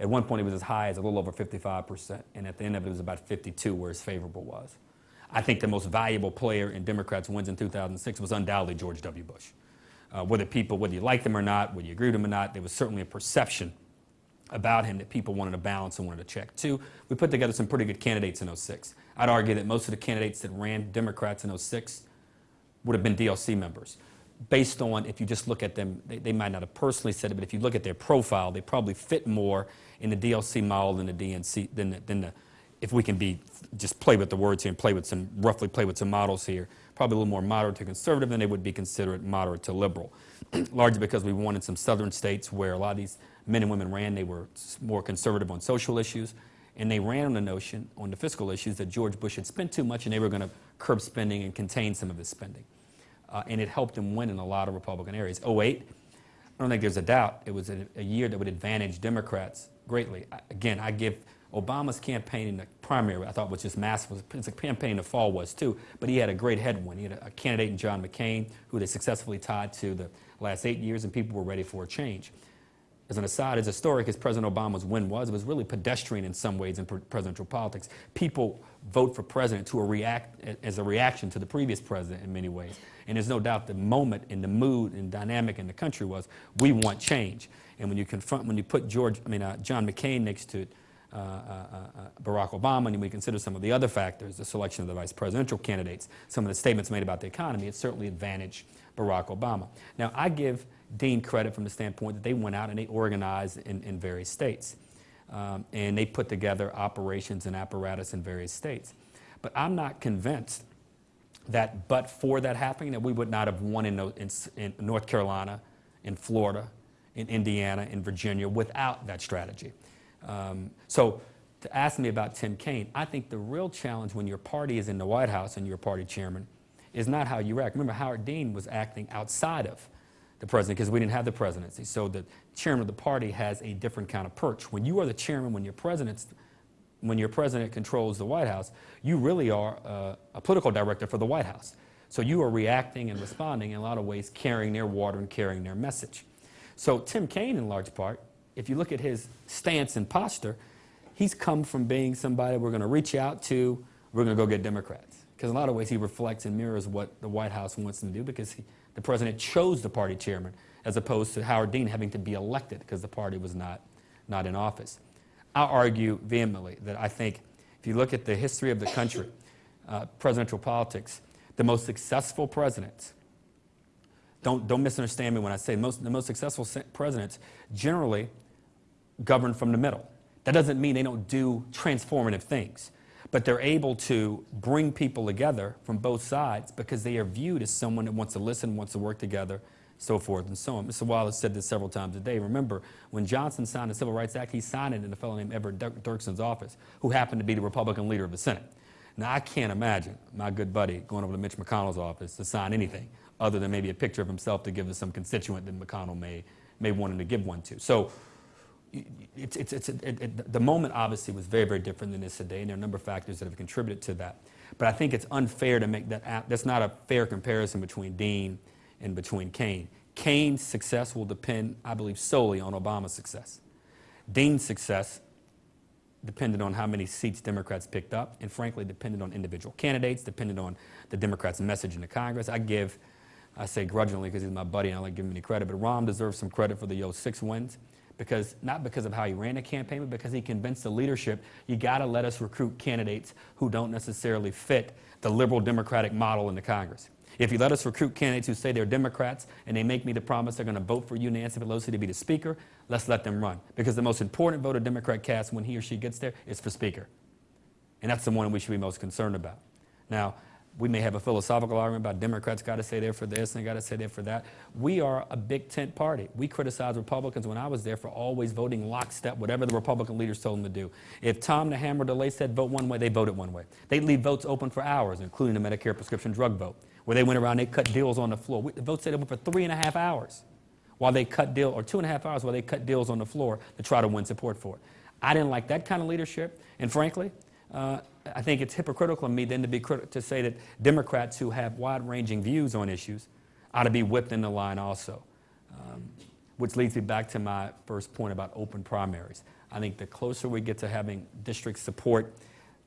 At one point, it was as high as a little over 55%, and at the end of it, it was about 52 where his favorable was. I think the most valuable player in Democrats' wins in 2006 was undoubtedly George W. Bush. Uh, whether people, whether you liked him or not, whether you agreed with him or not, there was certainly a perception about him that people wanted to balance and wanted to check. Two, we put together some pretty good candidates in 06. I'd argue that most of the candidates that ran Democrats in 06 would have been DLC members. Based on, if you just look at them, they, they might not have personally said it, but if you look at their profile, they probably fit more in the DLC model than the DNC, than the, than the if we can be, just play with the words here and play with some, roughly play with some models here, probably a little more moderate to conservative than they would be considered moderate to liberal. Largely because we wanted some southern states where a lot of these men and women ran, they were more conservative on social issues, and they ran on the notion, on the fiscal issues, that George Bush had spent too much and they were going to curb spending and contain some of his spending. Uh, and it helped him win in a lot of Republican areas. 08, I don't think there's a doubt it was a, a year that would advantage Democrats greatly. I, again, I give Obama's campaign in the primary, I thought was just massive. His campaign in the fall was too, but he had a great headwind. He had a, a candidate in John McCain who they successfully tied to the last eight years, and people were ready for a change. As an aside, as historic as President Obama's win was, it was really pedestrian in some ways in pre- presidential politics. People vote for president who are react as a reaction to the previous president in many ways. And there's no doubt the moment and the mood and dynamic in the country was we want change. And when you confront, when you put George, I mean uh, John McCain next to uh, uh, uh, Barack Obama, and we consider some of the other factors, the selection of the vice presidential candidates, some of the statements made about the economy, it certainly advantaged Barack Obama. Now, I give Dean credit from the standpoint that they went out and they organized in, in various states. Um, and they put together operations and apparatus in various states. But I'm not convinced that but for that happening, that we would not have won in, in, in North Carolina, in Florida, in Indiana, in Virginia without that strategy. Um, so to ask me about Tim Kaine, I think the real challenge when your party is in the White House and you're party chairman is not how you act. Remember, Howard Dean was acting outside of the president because we didn't have the presidency. So the chairman of the party has a different kind of perch. When you are the chairman, when your president's when your president controls the White House, you really are uh, a political director for the White House. So you are reacting and responding in a lot of ways, carrying their water and carrying their message. So Tim Kaine, in large part, if you look at his stance and posture, he's come from being somebody we're going to reach out to, we're going to go get Democrats. Because in a lot of ways, he reflects and mirrors what the White House wants him to do because he, the president chose the party chairman as opposed to Howard Dean having to be elected because the party was not, not in office. I argue vehemently that I think if you look at the history of the country, uh, presidential politics, the most successful presidents, don't, don't misunderstand me when I say most, the most successful presidents generally govern from the middle. That doesn't mean they don't do transformative things, but they're able to bring people together from both sides because they are viewed as someone that wants to listen, wants to work together, so forth and so on. Mr. Wallace said this several times a day. Remember, when Johnson signed the Civil Rights Act, he signed it in a fellow named Everett Dirk- Dirksen's office, who happened to be the Republican leader of the Senate. Now, I can't imagine my good buddy going over to Mitch McConnell's office to sign anything other than maybe a picture of himself to give to some constituent that McConnell may, may want him to give one to. So it's, it's, it's, it, it, the moment obviously was very, very different than it is today, and there are a number of factors that have contributed to that. But I think it's unfair to make that, that's not a fair comparison between Dean and between Kaine. Kaine's success will depend, I believe, solely on Obama's success. Dean's success depended on how many seats Democrats picked up, and frankly, depended on individual candidates, depended on the Democrats' message in the Congress. I give, I say grudgingly because he's my buddy and I don't like giving him any credit, but Rahm deserves some credit for the 06 wins, because not because of how he ran the campaign, but because he convinced the leadership you got to let us recruit candidates who don't necessarily fit the liberal Democratic model in the Congress. If you let us recruit candidates who say they're Democrats and they make me the promise they're going to vote for you, Nancy Pelosi, to be the Speaker, let's let them run. Because the most important vote a Democrat casts when he or she gets there is for Speaker. And that's the one we should be most concerned about. Now, we may have a philosophical argument about Democrats got to say there for this and got to say there for that. We are a big tent party. We criticized Republicans when I was there for always voting lockstep, whatever the Republican leaders told them to do. If Tom the Hammer DeLay said vote one way, they voted one way. They'd leave votes open for hours, including the Medicare prescription drug vote, where they went around, they cut deals on the floor. We- The vote stayed open for three and a half hours while they cut deal, or two and a half hours while they cut deals on the floor to try to win support for it. I didn't like that kind of leadership, and frankly, uh, I think it's hypocritical of me then to be to say that Democrats who have wide-ranging views on issues ought to be whipped in the line also. Um, which leads me back to my first point about open primaries. I think the closer we get to having districts support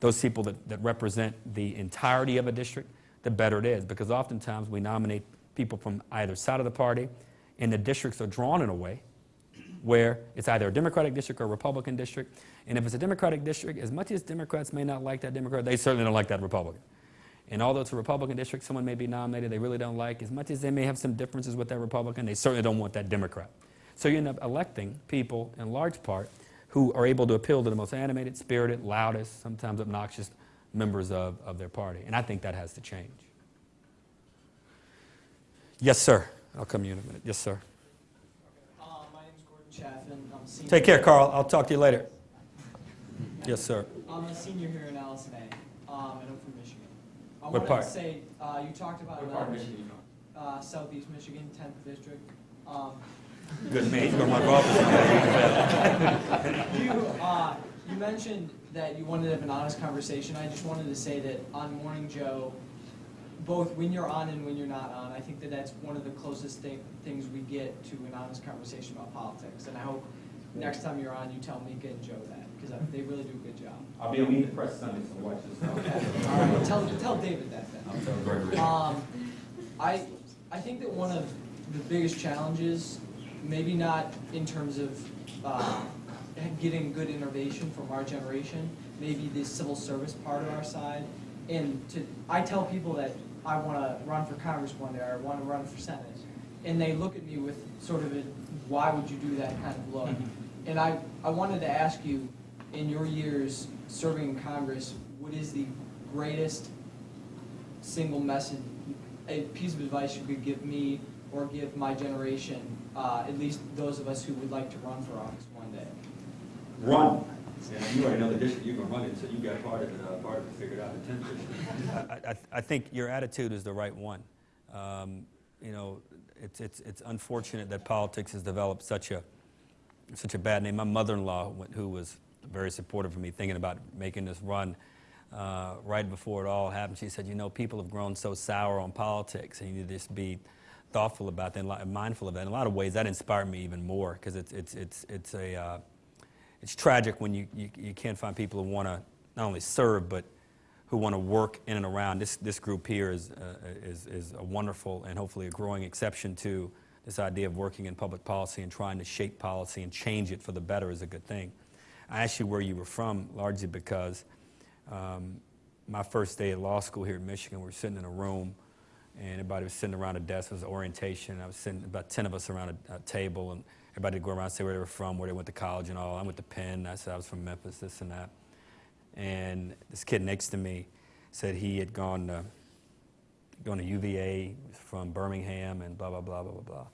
those people that, that represent the entirety of a district, the better it is. Because oftentimes we nominate people from either side of the party, and the districts are drawn in a way where it's either a Democratic district or a Republican district. And if it's a Democratic district, as much as Democrats may not like that Democrat, they certainly don't like that Republican. And although it's a Republican district, someone may be nominated they really don't like, as much as they may have some differences with that Republican, they certainly don't want that Democrat. So you end up electing people, in large part, who are able to appeal to the most animated, spirited, loudest, sometimes obnoxious members of, of their party. And I think that has to change. Yes, sir. I'll come to you in a minute. Yes, sir. Uh, my name's Gordon Chaffin. I'm a senior. Take care, Carl. I'll talk to you later. Yes, sir. I'm a senior here in Allison A, um, and I'm from Michigan. I What wanted part? to say, uh, you talked about uh, uh, Southeast Michigan, 10th district. Um, Good man. He's going to run for office. you, uh, you mentioned that you wanted to have an honest conversation. I just wanted to say that on Morning Joe, both when you're on and when you're not on, I think that that's one of the closest thing, things we get to an honest conversation about politics. And I hope next time you're on, you tell Mika and Joe that, because they really do a good job. I'll be on Meet the Press Sunday, so watch this. Okay, all right, tell, tell David that then. I'll tell Gregory. Um, I, I think that one of the biggest challenges, maybe not in terms of, uh, getting good innovation from our generation, maybe the civil service part of our side. And to, I tell people that I wanna run for Congress one day, or I wanna run for Senate. And they look at me with sort of a, why would you do that kind of look? And I, I wanted to ask you, in your years serving in Congress, what is the greatest single message, a piece of advice you could give me or give my generation, uh, at least those of us who would like to run for office one day? Run. Yeah, you already know the district you're run so you got part of it, uh, part of it figured out in 10th district. I, I, I think your attitude is the right one. Um, you know, it's, it's, it's unfortunate that politics has developed such a, such a bad name. My mother-in-law, who was very supportive of me thinking about making this run, uh, right before it all happened, she said, you know, people have grown so sour on politics, and you need to just be thoughtful about that and mindful of that. In a lot of ways, that inspired me even more, because it's, it's, it's, it's a, uh, it's tragic when you, you, you can't find people who want to not only serve, but who want to work in and around. This, this group here is, uh, is, is a wonderful and hopefully a growing exception to this idea of working in public policy and trying to shape policy and change it for the better is a good thing. I asked you where you were from largely because um, my first day at law school here in Michigan, we were sitting in a room and everybody was sitting around a desk. It was orientation. I was sitting, about 10 of us around a, a table, and everybody go around and say where they were from, where they went to college and all. I went to Penn. I said I was from Memphis, this and that. and this kid next to me said he had gone to, gone to UVA from Birmingham and blah, blah, blah, blah, blah, blah.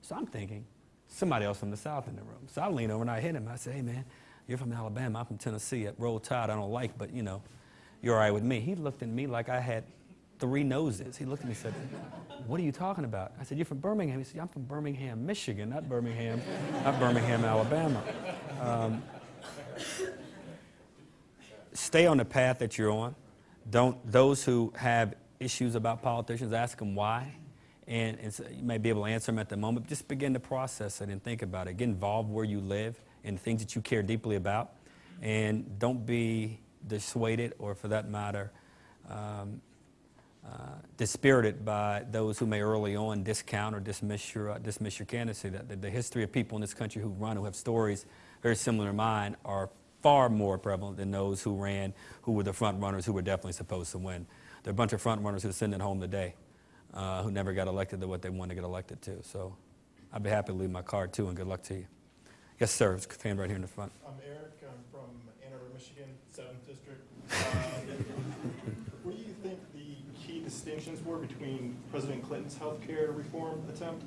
So I'm thinking, somebody else from the South in the room. So I lean over and I hit him. I said, hey, man, you're from Alabama. I'm from Tennessee. At Roll Tide, I don't like, but, you know, you're all right with me. He looked at me like I had three noses. He looked at me and said, what are you talking about? I said, you're from Birmingham. He said, I'm from Birmingham, Michigan, not Birmingham, not Birmingham, Alabama. Um, stay on the path that you're on. Don't, those who have issues about politicians, ask them why. And, and so you may be able to answer them at the moment. Just begin to process it and think about it. Get involved where you live in things that you care deeply about. And don't be dissuaded or, for that matter, um, uh, dispirited by those who may early on discount or dismiss your, uh, dismiss your candidacy. That the, the history of people in this country who run, who have stories very similar to mine, are far more prevalent than those who ran, who were the front runners, who were definitely supposed to win. There are a bunch of front runners who are at home today, uh, who never got elected to what they wanted to get elected to. So I'd be happy to leave my card too, and good luck to you. Yes, sir. It's fan right here in the front. I'm Eric, I'm from Ann Arbor, Michigan, Seventh District. Uh, What do you think the key distinctions were between President Clinton's healthcare reform attempt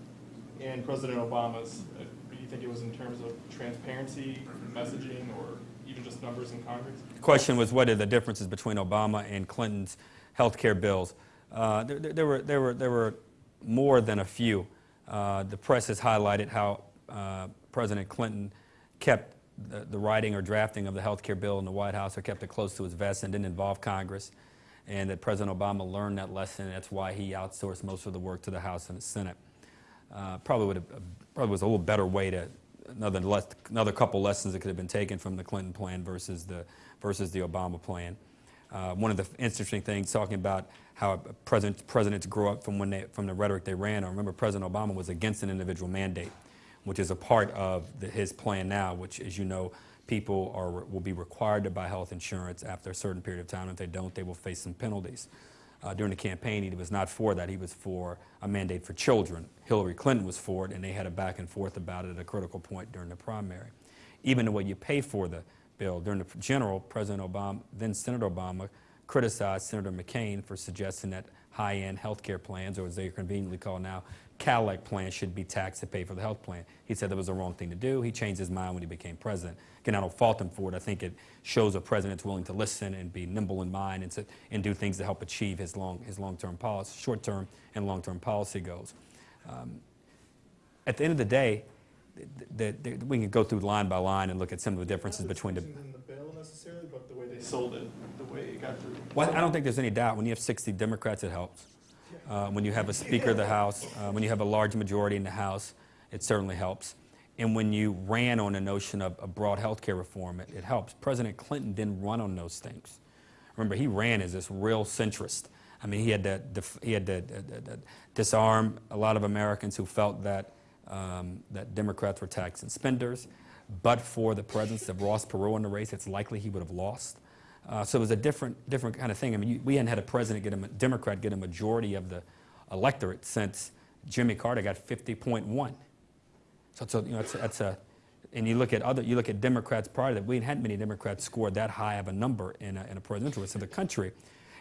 and President Obama's? Uh, Do you think it was in terms of transparency, messaging, or even just numbers in Congress? The question was what are the differences between Obama and Clinton's health care bills? Uh, there, there, there were, there, were, there were more than a few. Uh, the press has highlighted how uh, President Clinton kept the, the writing or drafting of the health care bill in the White House or kept it close to his vest and didn't involve Congress. And that President Obama learned that lesson, that's why he outsourced most of the work to the House and the Senate. Uh, probably would have, probably was a little better way to another less, another couple lessons that could have been taken from the Clinton plan versus the versus the Obama plan. Uh, one of the interesting things talking about how president, presidents grow up from when they from the rhetoric they ran. I remember President Obama was against an individual mandate, which is a part of the, his plan now. Which, as you know, people are will be required to buy health insurance after a certain period of time. If they don't, they will face some penalties. Uh, during the campaign, he was not for that. He was for a mandate for children. Hillary Clinton was for it, and they had a back and forth about it at a critical point during the primary. Even the way you pay for the bill, during the general, President Obama, then Senator Obama, criticized Senator McCain for suggesting that high-end health care plans, or as they are conveniently called now, Cadillac plans should be taxed to pay for the health plan. He said that was the wrong thing to do. He changed his mind when he became president. Again, I don't fault him for it. I think it shows a president's willing to listen and be nimble in mind and, to, and do things to help achieve his, long, his long-term policy, short-term and long-term policy goals. Um, at the end of the day, the, the, the, we can go through line by line and look at some of the differences between the. distinctions in the bill necessarily, but the way they sold it, the way it got through. Well, I don't think there's any doubt. When you have 60 Democrats, it helps. Uh, when you have a Speaker of the House, uh, when you have a large majority in the House, it certainly helps. And when you ran on the notion of a broad health care reform, it, it helps. President Clinton didn't run on those things. Remember, he ran as this real centrist. I mean, he had to, he had to, uh, uh, uh, disarm a lot of Americans who felt that, um, that Democrats were tax and spenders. But for the presence of Ross Perot in the race, it's likely he would have lost. Uh, so it was a different, different kind of thing. I mean, you, we hadn't had a president get a Democrat get a majority of the electorate since Jimmy Carter got 50.1. So a, you know, it's, it's a, and you look at other, you look at Democrats prior to that, we hadn't had many Democrats score that high of a number in a, in a presidential race in the country.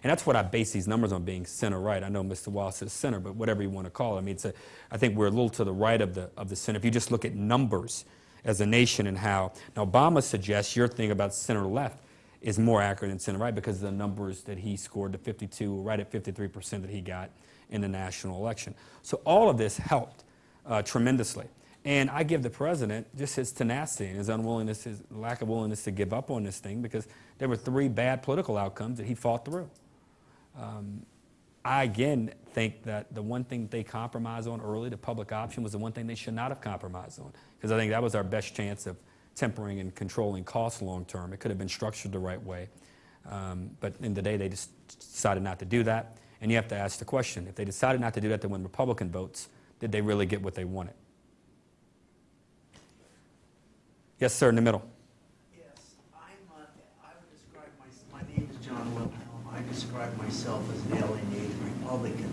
And that's what I base these numbers on being center right. I know Mr. Wallace is center, but whatever you want to call it. I mean, it's a, I think we're a little to the right of the, of the center. If you just look at numbers as a nation and how, now Obama suggests your thing about center left is more accurate than center right because the numbers that he scored, the 52, right at 53% that he got in the national election. So all of this helped uh, tremendously. And I give the president just his tenacity and his unwillingness, his lack of willingness to give up on this thing because there were three bad political outcomes that he fought through. Um, I again think that the one thing they compromised on early, the public option, was the one thing they should not have compromised on because I think that was our best chance of tempering and controlling costs long term. It could have been structured the right way. Um, but in the day, they just decided not to do that. And you have to ask the question if they decided not to do that to win Republican votes, did they really get what they wanted? Yes, sir, in the middle. Yes, I'm, uh, I would describe my, my name is John Wilhelm. I describe myself as an alienated Republican.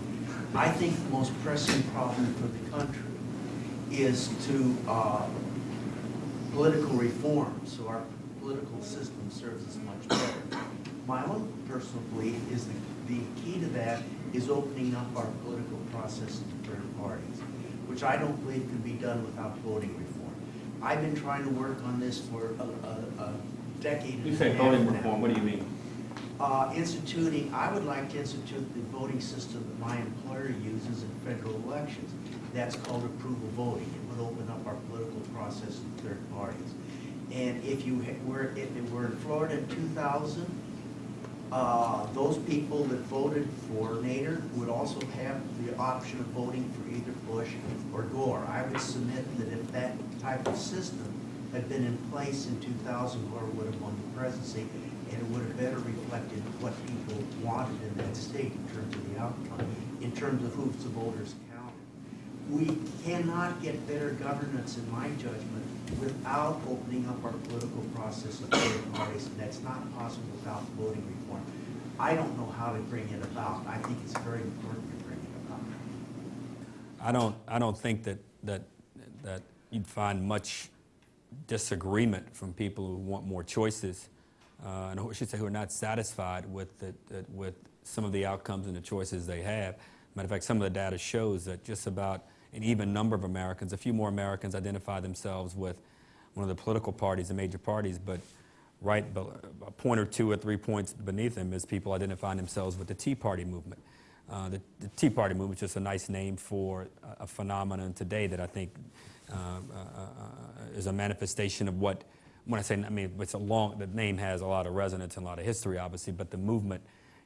I think the most pressing problem for the country is to, uh, political reform, so our political system serves us much better. my own personal belief is that the key to that is opening up our political process to third parties, which I don't believe can be done without voting reform. I've been trying to work on this for a, a, a decade and a half now. what do you mean? Uh, instituting, I would like to institute the voting system that my employer uses in federal elections. That's called approval voting. It would open up our political process to third parties. And if you were, if it were in Florida in two thousand, uh, those people that voted for Nader would also have the option of voting for either Bush or Gore. I would submit that if that type of system had been in place in 2000, Gore would have won the presidency, and it would have better reflected what people wanted in that state in terms of the outcome, in terms of who the voters. We cannot get better governance, in my judgment, without opening up our political process to third parties, and that's not possible without voting reform. I don't know how to bring it about. I think it's very important to bring it about. I don't, I don't think that, that, that you'd find much disagreement from people who want more choices, uh, and I should say who are not satisfied with, the, the- with some of the outcomes and the choices they have. Matter of fact, some of the data shows that just about an even number of Americans, a few more Americans identify themselves with one of the political parties, the major parties, but right a point or two or three points beneath them is people identifying themselves with the Tea Party movement. Uh, the, the Tea Party movement is just a nice name for a, a phenomenon today that I think uh, uh, uh, is a manifestation of what, when I say, I mean, it's a long, the name has a lot of resonance and a lot of history, obviously, but the movement,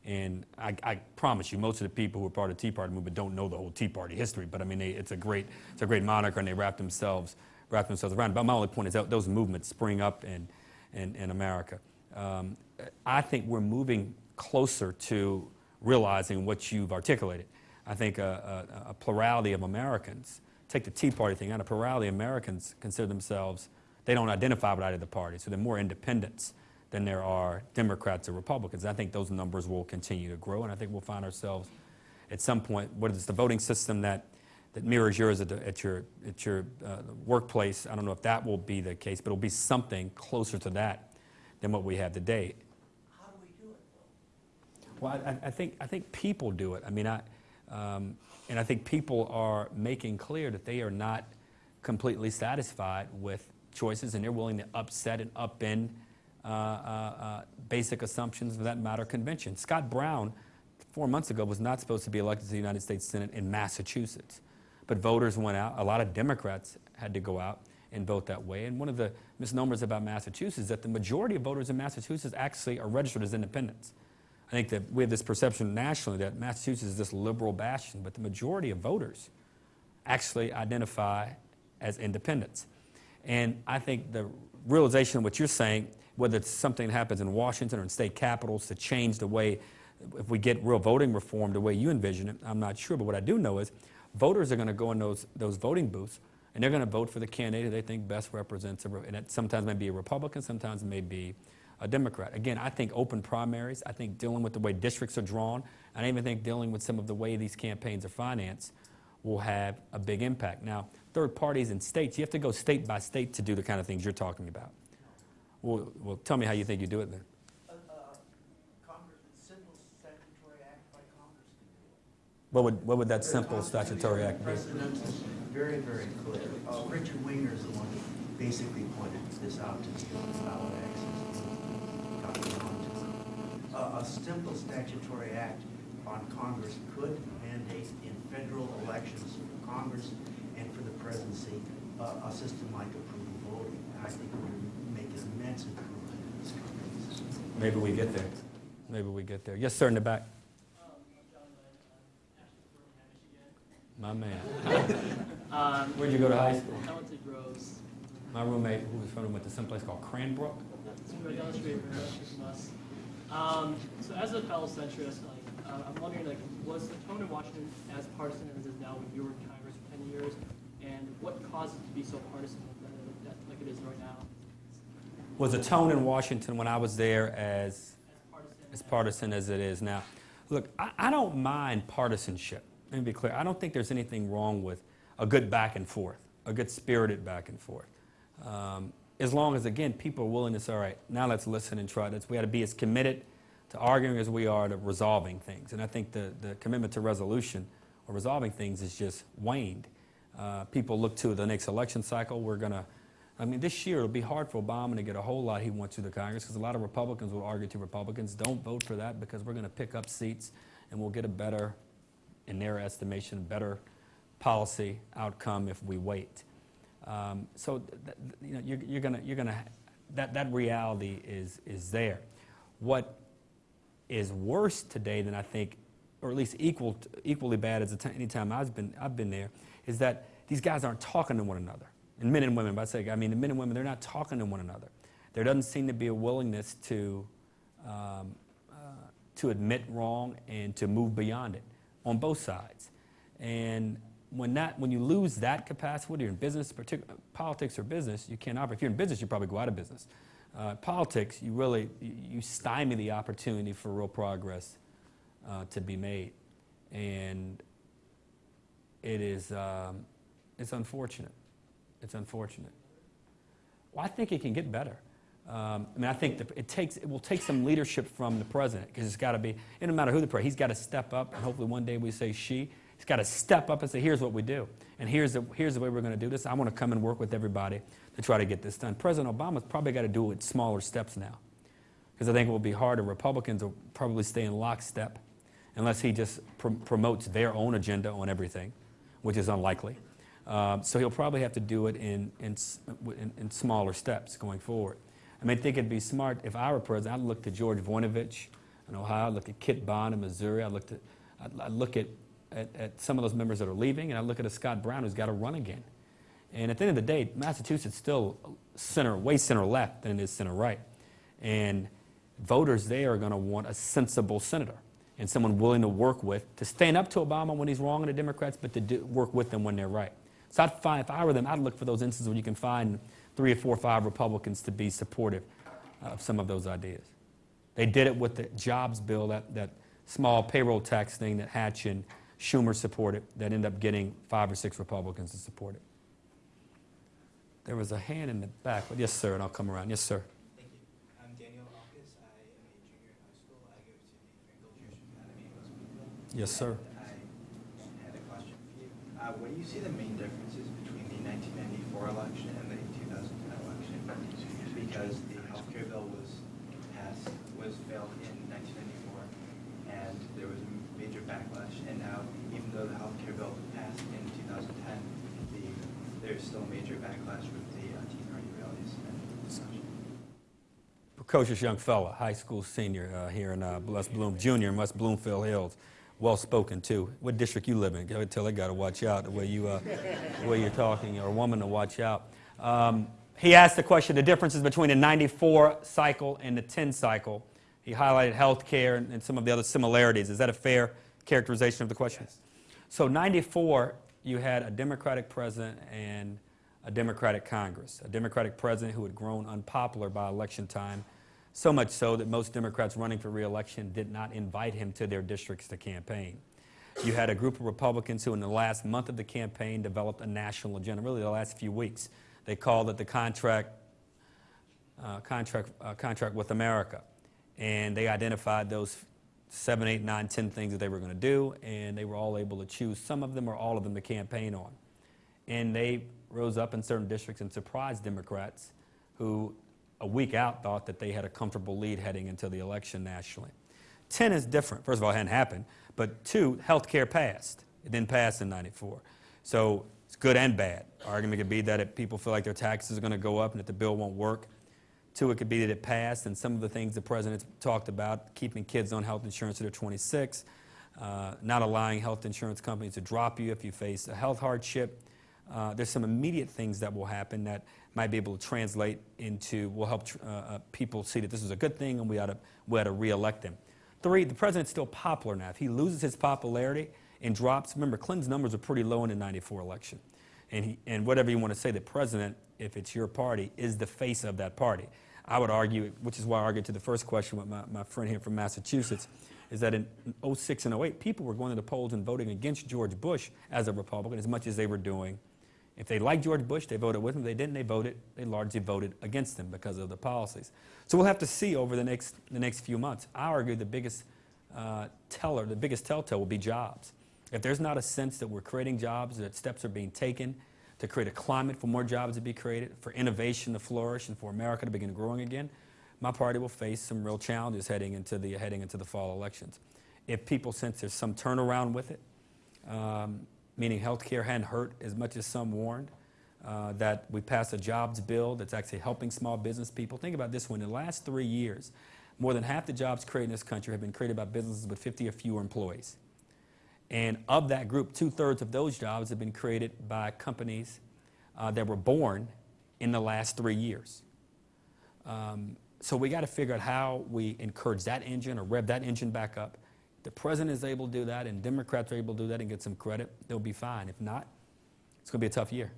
and I, I promise you, most of the people who are part of the Tea Party movement don't know the whole Tea Party history, but I mean, they, it's a great, it's a great moniker, and they wrap themselves, wrap themselves around. But my only point is that those movements spring up in, in, in America. Um, I think we're moving closer to realizing what you've articulated. I think a, a, a plurality of Americans, take the Tea Party thing out, a plurality of Americans consider themselves, they don't identify with either parties, so they're more independents than there are Democrats or Republicans. I think those numbers will continue to grow, and I think we'll find ourselves at some point, what is the voting system that, that mirrors yours at, the, at your, at your uh, workplace? I don't know if that will be the case, but it'll be something closer to that than what we have today. How do we do it, though? Well, I, I think I think people do it. I mean, I um, and I think people are making clear that they are not completely satisfied with choices, and they're willing to upset and upend Uh, uh, uh, basic assumptions of that matter convention. Scott Brown, four months ago, was not supposed to be elected to the United States Senate in Massachusetts, but voters went out. A lot of Democrats had to go out and vote that way. And one of the misnomers about Massachusetts is that the majority of voters in Massachusetts actually are registered as independents. I think that we have this perception nationally that Massachusetts is this liberal bastion, but the majority of voters actually identify as independents. And I think the realization of what you're saying, whether it's something that happens in Washington or in state capitals to change the way, if we get real voting reform the way you envision it, I'm not sure. But what I do know is voters are going to go in those, those voting booths and they're going to vote for the candidate they think best represents, a, and it sometimes may be a Republican, sometimes it may be a Democrat. Again, I think open primaries, I think dealing with the way districts are drawn, and I even think dealing with some of the way these campaigns are financed will have a big impact. Now, third parties and states, you have to go state by state to do the kind of things you're talking about. Well, well tell me how you think you do it then. Uh, uh, Congress, simple statutory act by Congress can do it. What would, what would that simple statutory act be? Very, very clear. Uh, Richard Winger is the one who basically pointed this out to me on ballot access. got me onto it. Uh, A simple statutory act on Congress could mandate in federal elections for Congress and for the presidency, uh, a system like approval voting. I think it would make an immense improvement in this country. Maybe we get there. Maybe we get there. Yes, sir, in the back. My man. Um, Where'd you go to high school? I went to Groves. My roommate, who was from, went to some place called Cranbrook. It's right down the street from us, from us. Um, so as a fellow centrist, like, uh, I'm wondering, like, was the tone in Washington as partisan as it is now when you were in Congress for ten years? And what caused it to be so partisan like, that, like it is right now? Was a tone in Washington when I was there as, As partisan? as it is now? Look, I, I don't mind partisanship. Let me be clear. I don't think there's anything wrong with a good back and forth, a good spirited back and forth. Um, as long as, again, people are willing to say, all right, now let's listen and try this. We got to be as committed to arguing as we are to resolving things. And I think the, the commitment to resolution or resolving things is just waned. Uh, people look to the next election cycle. We're going to, I mean, this year it'll be hard for Obama to get a whole lot he wants through the Congress because a lot of Republicans will argue to Republicans, don't vote for that because we're going to pick up seats and we'll get a better, in their estimation, better policy outcome if we wait. Um, so, you know, you're, you're gonna, you're gonna, that, that reality is, is there. What is worse today than I think, or at least equal, equally bad as any time I've been, I've been there, is that these guys aren't talking to one another. And men and women, but I say, I mean, the men and women, they're not talking to one another. There doesn't seem to be a willingness to, um, uh, to admit wrong and to move beyond it on both sides. And when, that, when you lose that capacity, whether you're in business, politics or business, you can't operate. If you're in business, you probably go out of business. Uh, politics, you really you you stymie the opportunity for real progress uh, to be made, and it is um, it's unfortunate. It's unfortunate. Well, I think it can get better. Um, I mean, I think the, it takes it will take some leadership from the president because it's got to be. It no matter who the president, he's got to step up, and hopefully one day we say she. He's got to step up and say, "Here's what we do, and here's the here's the way we're going to do this. I want to come and work with everybody to try to get this done." President Obama's probably got to do it in smaller steps now, because I think it will be harder. Republicans will probably stay in lockstep, unless he just pr- promotes their own agenda on everything, which is unlikely. Um, so he'll probably have to do it in, in, in, in smaller steps going forward. I mean, I think it'd be smart if I were president. I'd look to George Voinovich in Ohio. I'd look at Kit Bond in Missouri. I'd look, to, I'd, I'd look at, at, at some of those members that are leaving, and I'd look at a Scott Brown who's got to run again. And at the end of the day, Massachusetts still center, way center left than it is center right. And voters there are going to want a sensible senator and someone willing to work with, to stand up to Obama when he's wrong and the Democrats, but to do, work with them when they're right. So I'd find, if I were them, I'd look for those instances where you can find three or four or five Republicans to be supportive of some of those ideas. They did it with the jobs bill, that, that small payroll tax thing that Hatch and Schumer supported, that ended up getting five or six Republicans to support it. There was a hand in the back. But Yes, sir, and I'll come around. Yes, sir. Thank you. I'm Daniel Alkis. I am a junior in high school. I go to the Frankel Jewish Academy in West Yes, sir. And I had a question for you. Uh, what do you see the main differences between the 1994 election and the 2010 election? Because the healthcare bill was passed, was failed in 1994, and there was a major backlash. And now, even though the healthcare bill passed in 2010, the, there's still major backlash with the uh, Tea Party rallies and such. precocious young fella, high school senior uh, here in uh, Bloom, junior in West Bloomfield Hills. Well spoken too. What district you live in? I tell they got to watch out the way you, uh, the way you're talking. You're a woman to watch out. Um, he asked the question: the differences between the '94 cycle and the 10 cycle. He highlighted health care and, and some of the other similarities. Is that a fair characterization of the question? So '94, you had a Democratic president and a Democratic Congress, a Democratic president who had grown unpopular by election time, so much so that most Democrats running for reelection did not invite him to their districts to campaign. You had a group of Republicans who, in the last month of the campaign, developed a national agenda, really the last few weeks. They called it the contract, uh, contract, uh, contract with America. And they identified those seven, eight, nine, ten things that they were going to do, and they were all able to choose some of them or all of them to campaign on. And they rose up in certain districts and surprised Democrats who, a week out, thought that they had a comfortable lead heading into the election nationally. 10 is different. First of all, it hadn't happened. But two, health care passed. It didn't pass in 94. So it's good and bad. Argument could be that if people feel like their taxes are going to go up and that the bill won't work. Two, it could be that it passed and some of the things the president talked about, keeping kids on health insurance until 26, uh, not allowing health insurance companies to drop you if you face a health hardship. Uh, there's some immediate things that will happen that might be able to translate into, will help uh, uh, people see that this is a good thing and we ought to, we ought to reelect him. Three, the president's still popular now. If he loses his popularity and drops, remember, Clinton's numbers are pretty low in the 94 election. And, he, and whatever you want to say, the president, if it's your party, is the face of that party. I would argue, which is why I argued to the first question with my, my friend here from Massachusetts, is that in 06 and 08, people were going to the polls and voting against George Bush as a Republican as much as they were doing If they liked George Bush, they voted with him. If they didn't, they voted, they largely voted against him because of the policies. So we'll have to see over the next, the next few months. I argue the biggest uh, teller, the biggest telltale will be jobs. If there's not a sense that we're creating jobs, that steps are being taken to create a climate for more jobs to be created, for innovation to flourish, and for America to begin growing again, my party will face some real challenges heading into the, heading into the fall elections. If people sense there's some turnaround with it, um, meaning health care hadn't hurt as much as some warned, uh, that we passed a jobs bill that's actually helping small business people. Think about this one. In the last three years, more than half the jobs created in this country have been created by businesses with 50 or fewer employees. And of that group, two thirds of those jobs have been created by companies uh, that were born in the last three years. Um, so we got to figure out how we encourage that engine or rev that engine back up. The president is able to do that, and Democrats are able to do that and get some credit. They'll be fine. If not, it's going to be a tough year.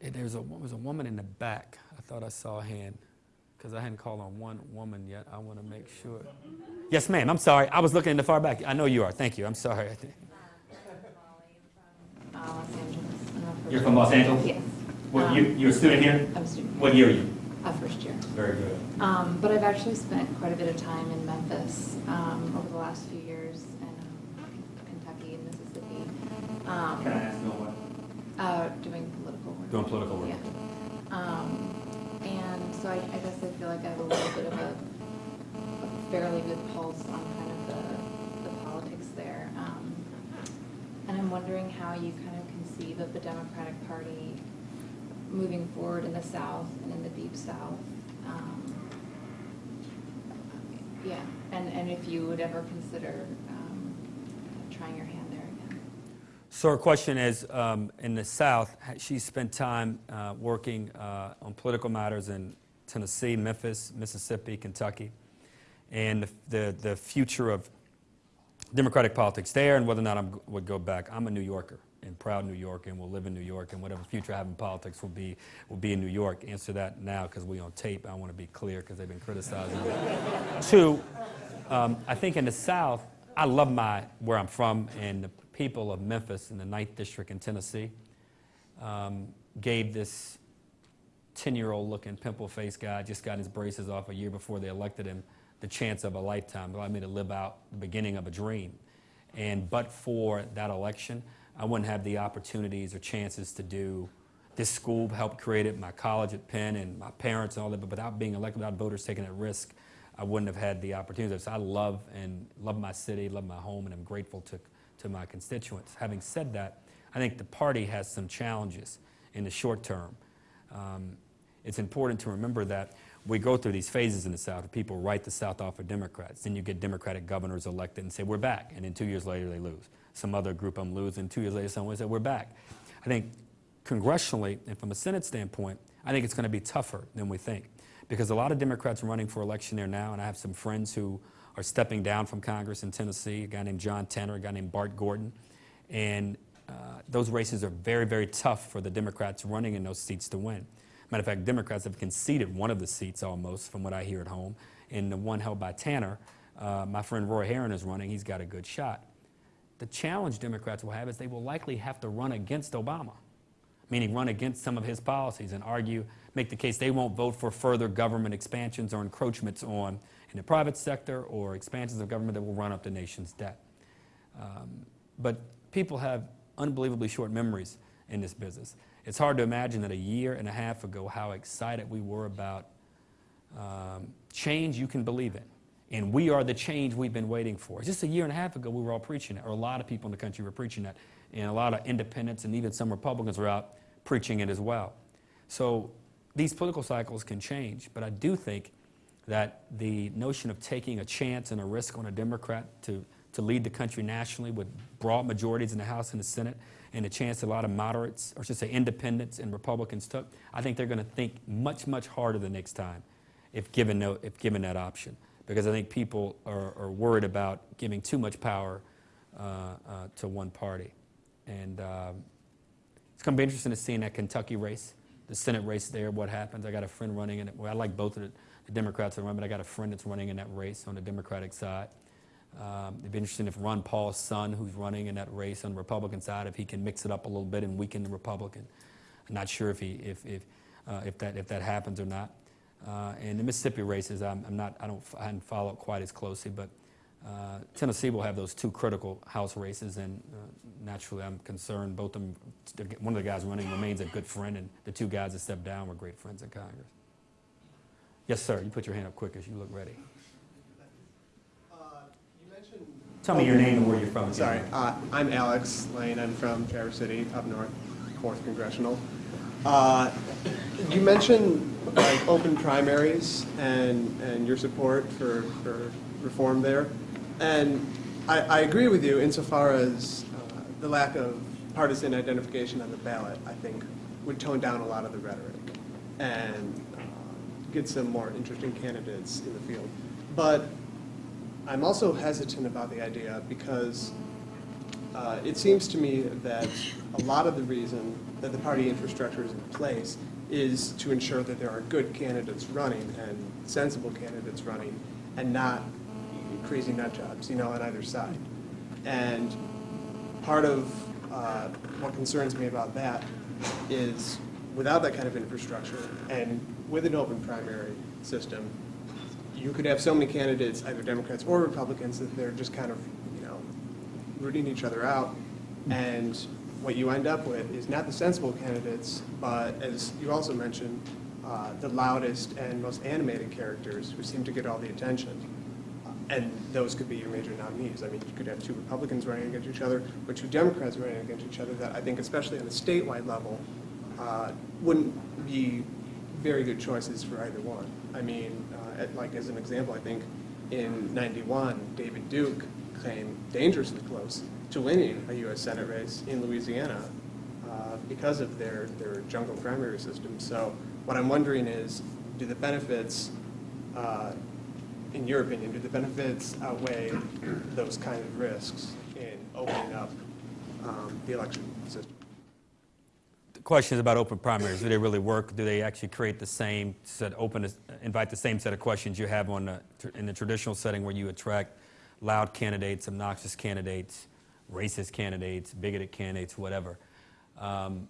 And there's a, there was a woman in the back. I thought I saw a hand because I hadn't called on one woman yet. I want to make sure. Yes, ma'am. I'm sorry. I was looking in the far back. I know you are. Thank you. I'm sorry. Uh, Los Angeles. I'm a first You're from Los Angeles? Yes. What, Um, you, you're a student here? I'm a student. What year are you? Uh, first year. Very good. Um, but I've actually spent quite a bit of time in Memphis um, over the last few years, and um, Kentucky and Mississippi. Um, Can I ask no one? uh, doing political work. Doing political work. Yeah. Um, and so I, I guess I feel like I have a little bit of a, a fairly good pulse on kind of the, the politics there. Um, and I'm wondering how you kind of conceive of the Democratic Party moving forward in the South and in the Deep South. Um, yeah, and, and if you would ever consider um, trying your hand there again. So her question is, um, in the South, she spent time uh, working uh, on political matters in Tennessee, Memphis, Mississippi, Kentucky, and the, the, the future of Democratic politics there and whether or not I would go back. I'm a New Yorker and proud New Yorker and will live in New York and whatever future I have in politics will be, will be in New York. Answer that now because we on tape. I want to be clear because they've been criticizing me. Two, um, I think in the South, I love my where I'm from and the people of Memphis in the 9th District in Tennessee um, gave this 10-year-old looking pimple-faced guy, just got his braces off a year before they elected him, the chance of a lifetime, allowed me to live out the beginning of a dream. And but for that election, I wouldn't have the opportunities or chances to do this school helped create it, my college at Penn, and my parents and all that. But without being elected, without voters taking that risk, I wouldn't have had the opportunities. So I love and love my city, love my home, and I'm grateful to, to my constituents. Having said that, I think the party has some challenges in the short term. Um, it's important to remember that we go through these phases in the South. People write the South off for Democrats. Then you get Democratic governors elected and say, we're back. And then two years later, they lose. Some other group I'm losing. Two years later, someone said, we're back. I think congressionally and from a Senate standpoint, I think it's going to be tougher than we think. Because a lot of Democrats are running for election there now, and I have some friends who are stepping down from Congress in Tennessee, a guy named John Tanner, a guy named Bart Gordon. And uh, those races are very, very tough for the Democrats running in those seats to win. Matter of fact, Democrats have conceded one of the seats almost, from what I hear at home. And the one held by Tanner, uh, my friend Roy Herron is running. He's got a good shot. The challenge Democrats will have is they will likely have to run against Obama, meaning run against some of his policies and argue, make the case they won't vote for further government expansions or encroachments on in the private sector or expansions of government that will run up the nation's debt. Um, but people have unbelievably short memories in this business. It's hard to imagine that a year and a half ago how excited we were about um, change you can believe in. And we are the change we've been waiting for. Just a year and a half ago, we were all preaching it, or a lot of people in the country were preaching that. And a lot of independents and even some Republicans were out preaching it as well. So these political cycles can change, but I do think that the notion of taking a chance and a risk on a Democrat to, to lead the country nationally with broad majorities in the House and the Senate and a chance a lot of moderates, or should say independents and Republicans took, I think they're going to think much, much harder the next time if given, no, if given that option. Because I think people are, are worried about giving too much power uh, uh, to one party. And um, it's going to be interesting to see in that Kentucky race, the Senate race there, what happens. I got a friend running in it. Well, I like both of the, the Democrats that run, but I got a friend that's running in that race on the Democratic side. Um, It'd be interesting if Ron Paul's son, who's running in that race on the Republican side, if he can mix it up a little bit and weaken the Republican. I'm not sure if he, if, if, uh, if that, if that happens or not. Uh, And the Mississippi races, I'm, I'm not, I don't, I hadn't followed quite as closely, but uh, Tennessee will have those two critical House races, and uh, naturally, I'm concerned. Both of them, one of the guys running remains a good friend, and the two guys that stepped down were great friends in Congress. Yes, sir. You put your hand up quick as you look ready. You mentioned. Tell me your name and where you're from. Sorry, uh, I'm Alex Lane. I'm from Traverse City, up north, fourth congressional. Uh, you mentioned like open primaries and and your support for for reform there, and I, I agree with you insofar as uh, the lack of partisan identification on the ballot. I think would tone down a lot of the rhetoric and uh, get some more interesting candidates in the field, but. I'm also hesitant about the idea because uh, it seems to me that a lot of the reason that the party infrastructure is in place is to ensure that there are good candidates running and sensible candidates running and not crazy nut jobs, you know, on either side. And part of uh, what concerns me about that is without that kind of infrastructure and with an open primary system, you could have so many candidates, either Democrats or Republicans, that they're just kind of, you know, rooting each other out. And what you end up with is not the sensible candidates, but as you also mentioned, uh, the loudest and most animated characters who seem to get all the attention. And those could be your major nominees. I mean, you could have two Republicans running against each other, or two Democrats running against each other that I think, especially on the statewide level, uh, wouldn't be very good choices for either one. I mean, uh, at, like as an example, I think in 91, David Duke came dangerously close to winning a U.S. Senate race in Louisiana uh, because of their, their jungle primary system. So what I'm wondering is, do the benefits, uh, in your opinion, do the benefits outweigh those kind of risks in opening up um, the election system? The question is about open primaries. Do they really work? Do they actually create the same set, open, invite the same set of questions you have on in the traditional setting where you attract loud candidates, obnoxious candidates, racist candidates, bigoted candidates, whatever? Um,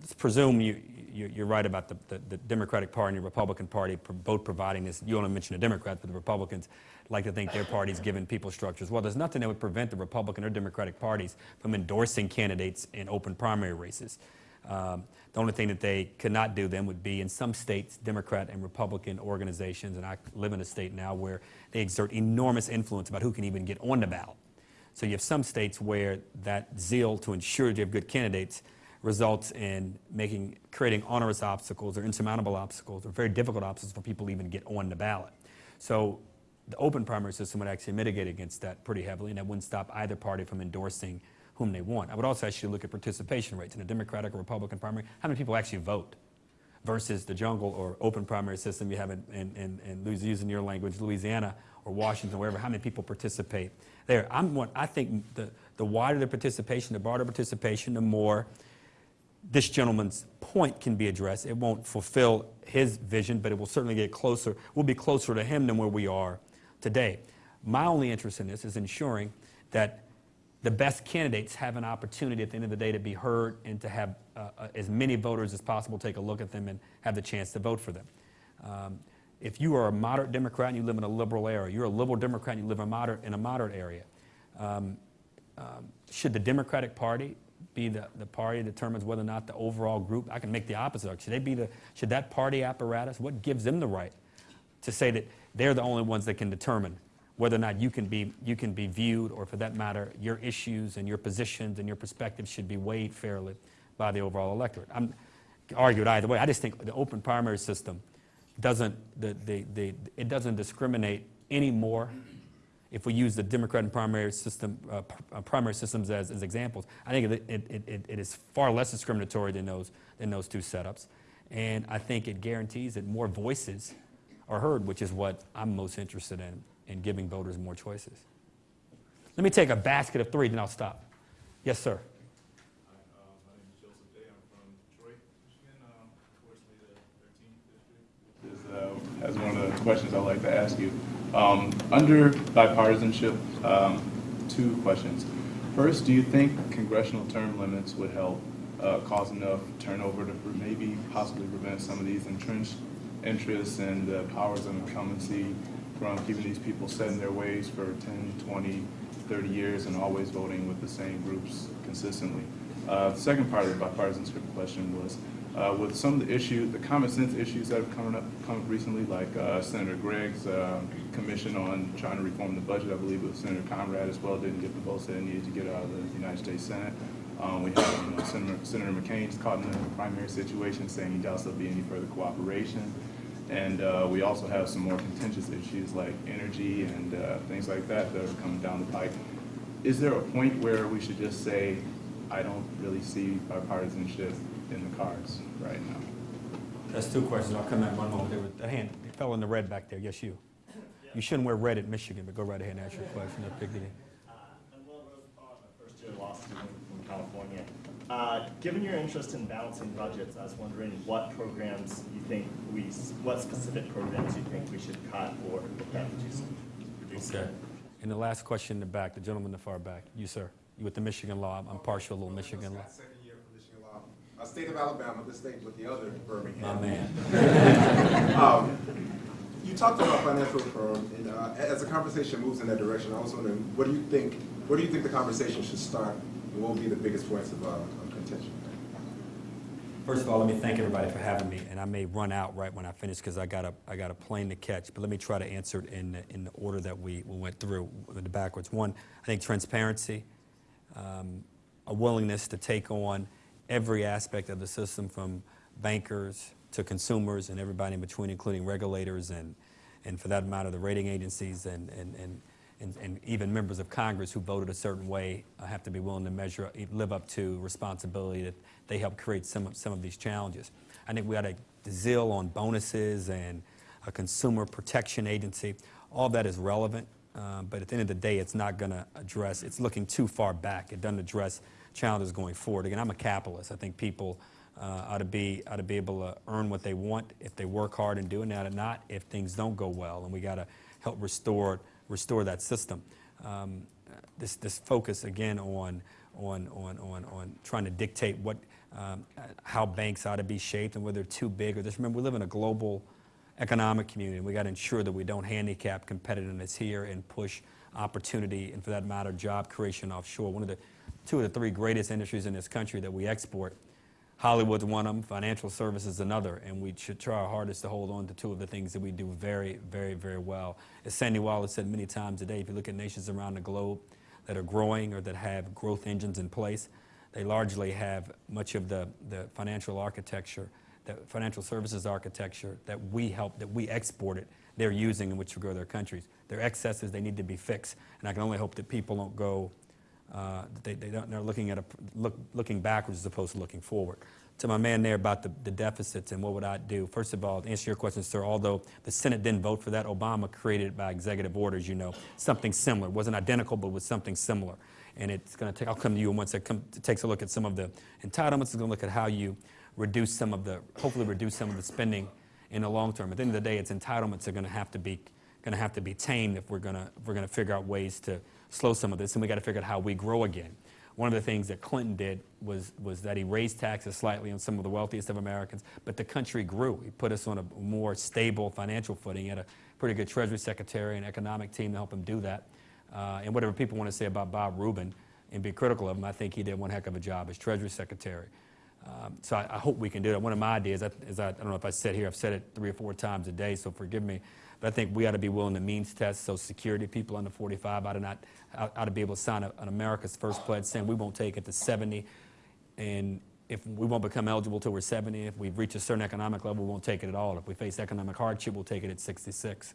let's presume you, you, you're right about the, the, the Democratic Party and the Republican Party both providing this. You only mentioned the Democrats, but the Republicans like to think their party's giving people structures. Well, there's nothing that would prevent the Republican or Democratic parties from endorsing candidates in open primary races. Um, the only thing that they could not do then would be in some states, Democrat and Republican organizations, and I live in a state now where they exert enormous influence about who can even get on the ballot. So you have some states where that zeal to ensure you have good candidates results in making creating onerous obstacles or insurmountable obstacles or very difficult obstacles for people to even get on the ballot. So the open primary system would actually mitigate against that pretty heavily, and that wouldn't stop either party from endorsing whom they want. I would also to look at participation rates in a Democratic or Republican primary. How many people actually vote? Versus the jungle or open primary system you have in, in, in, in using your language, Louisiana or Washington, wherever, how many people participate there? I'm one, I think the, the wider the participation, the broader participation, the more this gentleman's point can be addressed. It won't fulfill his vision, but it will certainly get closer. We'll be closer to him than where we are today. My only interest in this is ensuring that the best candidates have an opportunity at the end of the day to be heard and to have uh, uh, as many voters as possible take a look at them and have the chance to vote for them. Um, if you are a moderate Democrat and you live in a liberal area, you're a liberal Democrat and you live in a moderate, in a moderate area, um, um, should the Democratic Party be the, the party that determines whether or not the overall group, I can make the opposite. Should they be the, should that party apparatus, what gives them the right to say that they're the only ones that can determine whether or not you can be, you can be viewed, or for that matter, your issues and your positions and your perspectives should be weighed fairly by the overall electorate. I'm argued either way. I just think the open primary system doesn't, the, the, the, it doesn't discriminate anymore if we use the Democrat and primary system, uh, uh, primary systems as, as examples, I think it, it, it, it is far less discriminatory than those, than those two setups. And I think it guarantees that more voices are heard, which is what I'm most interested in, in giving voters more choices. Let me take a basket of three, then I'll stop. Yes, sir. Hi, uh, my name is Joseph Day. I'm from Detroit, Michigan, unfortunately the 13th district. Is, has one of the questions I'd like to ask you. Um, under bipartisanship, um, two questions. First, do you think congressional term limits would help uh, cause enough turnover to maybe possibly prevent some of these entrenched interests and the powers of incumbency from keeping these people set in their ways for 10, 20, 30 years and always voting with the same groups consistently? Uh, the second part of the bipartisanship question was, uh, with some of the issues, the common sense issues that have come up, come up recently, like uh, Senator Gregg's uh, commission on trying to reform the budget, I believe it was Senator Conrad as well, didn't get the votes that it needed to get out of the United States Senate. Um, we have you know, Senator, Senator McCain's caught in a primary situation saying he doubts there'll be any further cooperation. And uh, we also have some more contentious issues like energy and uh, things like that that are coming down the pike. Is there a point where we should just say, I don't really see bipartisanship in the cards right now? That's two questions. I'll come at one moment. There was a hand, the fellow in the red back there. Yes, you. You shouldn't wear red at Michigan, but go right ahead and ask your question. I'll pick it in. I'm Will Rosenthal, I'm a first-year law student from California. Uh, Given your interest in balancing budgets, I was wondering what programs you think we, what specific programs you think we should cut or look at reducing? reducing? Okay. And the last question in the back, the gentleman in the far back. You, sir. You with the Michigan law. I'm- I'm partial to Michigan law. Second year from Michigan Law. Uh, state of Alabama, the state with the other Birmingham. My man. Um, You talked about financial reform, and uh, as the conversation moves in that direction, I was wondering, what do you think, where do you think the conversation should start? And what will be the biggest points of uh, of contention? First of all, let me thank everybody for having me, and I may run out right when I finish because I got a I got a plane to catch. But let me try to answer it in the, in the order that we, we went through, the backwards. One, I think transparency, um, a willingness to take on every aspect of the system, from bankers to consumers and everybody in between, including regulators and and for that matter, the rating agencies and and and. And, and even members of Congress who voted a certain way uh, have to be willing to measure, live up to responsibility that they help create some of, some of these challenges. I think we had a zeal on bonuses and a consumer protection agency. All that is relevant, uh, but at the end of the day, it's not going to address, it's looking too far back. It doesn't address challenges going forward. Again, I'm a capitalist. I think people uh, ought, to be, ought to be able to earn what they want if they work hard in doing that, and not if things don't go well. And we got to help restore restore that system. Um, this, this focus again on, on, on, on, on trying to dictate what, um, how banks ought to be shaped and whether they're too big or this. Remember, we live in a global economic community. and We got to ensure that we don't handicap competitiveness here and push opportunity and, for that matter, job creation offshore. One of the two of the three greatest industries in this country that we export Hollywood's one of them, financial services another, and we should try our hardest to hold on to two of the things that we do very, very, very well. As Sandy Weill's said many times today, if you look at nations around the globe that are growing or that have growth engines in place, they largely have much of the, the financial architecture, the financial services architecture that we help, that we exported, they're using in which to grow their countries. Their excesses, they need to be fixed, and I can only hope that people don't go uh, they, they don't, they're looking at a, look, looking backwards as opposed to looking forward. To my man there about the, the deficits and what would I do? First of all, to answer your question, sir, although the Senate didn't vote for that, Obama created it by executive orders, you know, something similar. It wasn't identical, but was something similar. And it's going to take, I'll come to you once it, come, it takes a look at some of the entitlements. It's going to look at how you reduce some of the, hopefully reduce some of the spending in the long term. At the end of the day, its entitlements are going to have to be, going to have to be tamed if we're going to, if we're going to figure out ways to slow some of this, and we got to figure out how we grow again. One of the things that Clinton did was, was that he raised taxes slightly on some of the wealthiest of Americans, but the country grew. He put us on a more stable financial footing. He had a pretty good Treasury Secretary and economic team to help him do that. Uh, and whatever people want to say about Bob Rubin and be critical of him, I think he did one heck of a job as Treasury Secretary. Um, so I, I, hope we can do that. One of my ideas is I, I don't know if I said here, I've said it three or four times a day, so forgive me. But I think we ought to be willing to means test so Security. People under 45 ought to, not, ought to be able to sign a, an America's First Pledge saying we won't take it to 70. And if we won't become eligible till we're 70, if we reach a certain economic level, we won't take it at all. If we face economic hardship, we'll take it at 66.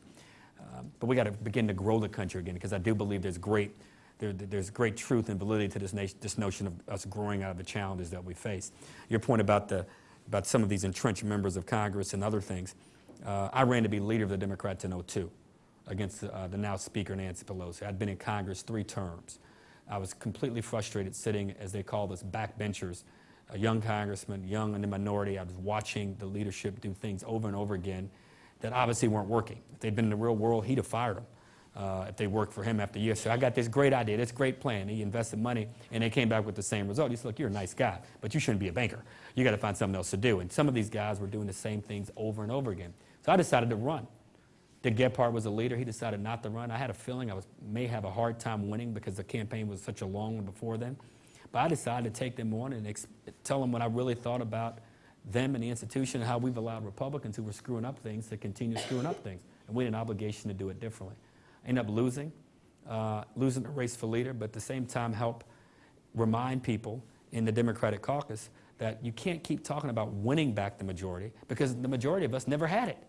Um, but we got to begin to grow the country again because I do believe there's great, there, there's great truth and validity to this, nation, this notion of us growing out of the challenges that we face. Your point about, the, about some of these entrenched members of Congress and other things, uh, I ran to be leader of the Democrats in 02 against uh, the now Speaker Nancy Pelosi. I'd been in Congress three terms. I was completely frustrated sitting, as they call us, backbenchers, a young congressman, young in the minority. I was watching the leadership do things over and over again that obviously weren't working. If they'd been in the real world, he'd have fired them uh, if they worked for him after years. So I got this great idea, this great plan. He invested money, and they came back with the same result. He said, look, you're a nice guy, but you shouldn't be a banker. You got to find something else to do. And some of these guys were doing the same things over and over again. So I decided to run. Dick Gephardt was a leader. He decided not to run. I had a feeling I was, may have a hard time winning because the campaign was such a long one before then. But I decided to take them on and tell them what I really thought about them and the institution and how we've allowed Republicans who were screwing up things to continue screwing up things. And we had an obligation to do it differently. I ended up losing, uh, losing the race for leader, but at the same time help remind people in the Democratic caucus that you can't keep talking about winning back the majority because the majority of us never had it.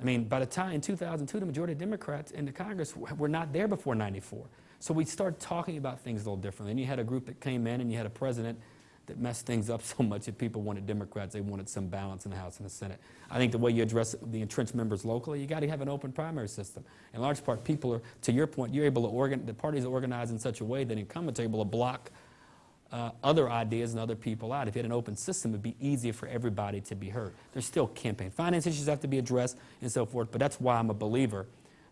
I mean, by the time in 2002, the majority of Democrats in the Congress were not there before 94. So we started talking about things a little differently. And you had a group that came in and you had a president that messed things up so much that people wanted Democrats, they wanted some balance in the House and the Senate. I think the way you address the entrenched members locally, you got to have an open primary system. In large part, people are, to your point, you're able to organ, the parties are organized in such a way that incumbents are able to block uh, other ideas and other people out. If you had an open system, it'd be easier for everybody to be heard. There's still campaign finance issues that have to be addressed and so forth, but that's why I'm a believer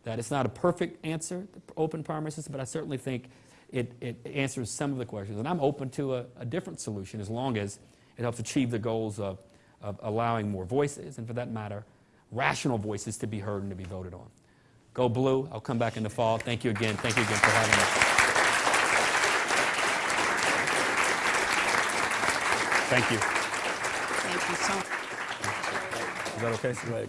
that it's not a perfect answer, the open primary system, but I certainly think it, it answers some of the questions. And I'm open to a, a different solution as long as it helps achieve the goals of, of allowing more voices, and for that matter, rational voices to be heard and to be voted on. Go blue. I'll come back in the fall. Thank you again. Thank you again for having us. Thank you. Thank you so much. Is that okay? sir?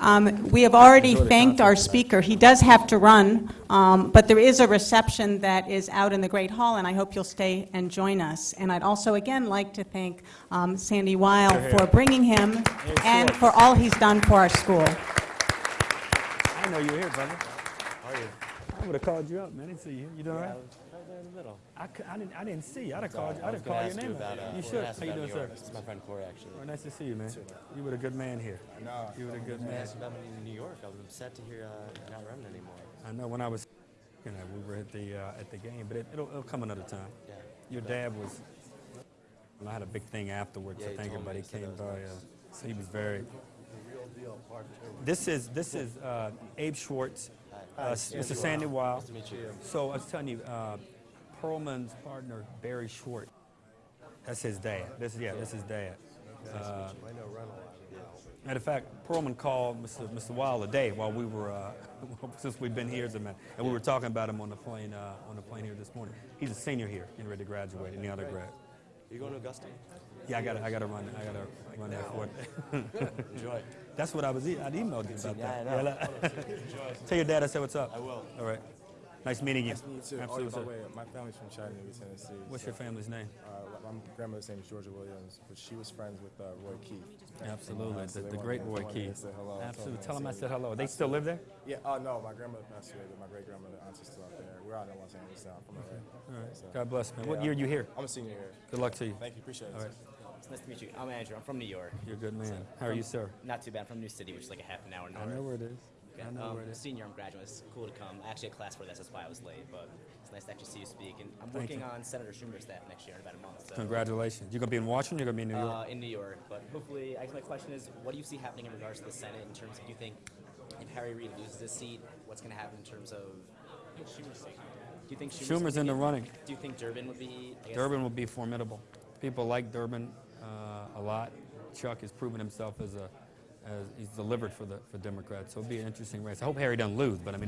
Um, We have already thanked our speaker. He does have to run, um, but there is a reception that is out in the Great Hall, and I hope you'll stay and join us. And I'd also, again, like to thank um, Sandy Weill for bringing him and for all he's done for our school. I know you're here, brother. How are you? I would have called you up, man. I didn't see you. You doing all right? Right there in the middle. I, c- I didn't, I didn't see you. I'd have Sorry, called you. I I'd was have gonna called your ask you name. about, uh, you should. ask How you doing, New sir? York. This is my friend Corey, actually. Well, nice to see you, man. You were a good man here. I know. You were a good I man. asked about me in New York. I was upset to hear uh, you're not running anymore. I know when I was, you know, we were at the uh, at the game, but it, it'll, it'll come another time. Yeah. Your dad was. I had a big thing afterwards. Yeah, I he think told me. everybody He said came that by. was Uh, so he was very. The real deal, part. This is this is uh, Abe Schwartz. Hi. Uh, Hi, s- Sandy Mr. Sandy Weill. Weill. Nice to meet you. So I was telling you, uh, Perelman's partner Barry Schwartz. That's his dad. This yeah, this is dad. Uh, I know run a lot. Matter of fact, Perlman called Mr. Mr. Weill today while we were, uh, since we've been here as a man, and we were talking about him on the plane, uh, on the plane here this morning. He's a senior here, getting ready to graduate, and the other grad. You going to Augusta? Yeah, I gotta, I gotta run, I gotta run that for it. Enjoy. That's what I was, e- I'd emailed you about Yeah, that. I know. look. Tell your dad I said what's up. I will. All right. Nice meeting you. Nice to meet you too. Absolutely. oh, by the way, my family's from Chattanooga, Tennessee. What's so, your family's name? Uh, my grandmother's name is Georgia Williams, but she was friends with uh, Roy Keith. Absolutely, Uh, so the, the great Roy wanted Keith. say hello. I told Absolutely. them Tell him I say said hello. They still live there? Yeah. Oh no, my grandmother passed away, but my great grandmother, auntie's still out there. We're out in Los Angeles now. From LA. All right. So, God bless, man. What yeah, year you here? I'm a senior here. Good luck to you. Thank you. Appreciate it. All right. It's nice to meet you. I'm Andrew. I'm from New York. You're a good man. How are you, sir? Not too bad. From New City, which is like a half an hour north. I know where it is. I know um, where it is. Senior, I'm graduate. It's cool to come. I actually had class for this. That's why I was late. But it's nice to actually see you speak. And I'm Thank working you. on Senator Schumer's staff next year in about a month. So. Congratulations. You're gonna be in Washington. You're gonna be in New York. Uh, in New York, but hopefully, I guess my question is, what do you see happening in regards to the Senate in terms of, do you think if Harry Reid loses his seat, what's going to happen in terms of Schumer's seat? Do you think Schumer's, Schumer's in the running. Do you think Durbin would be? Guess, Durbin will be formidable. People like Durbin uh, a lot. Chuck has proven himself as a, Uh, he's delivered for the for Democrats. So it'll be an interesting race. I hope Harry doesn't lose, but I mean.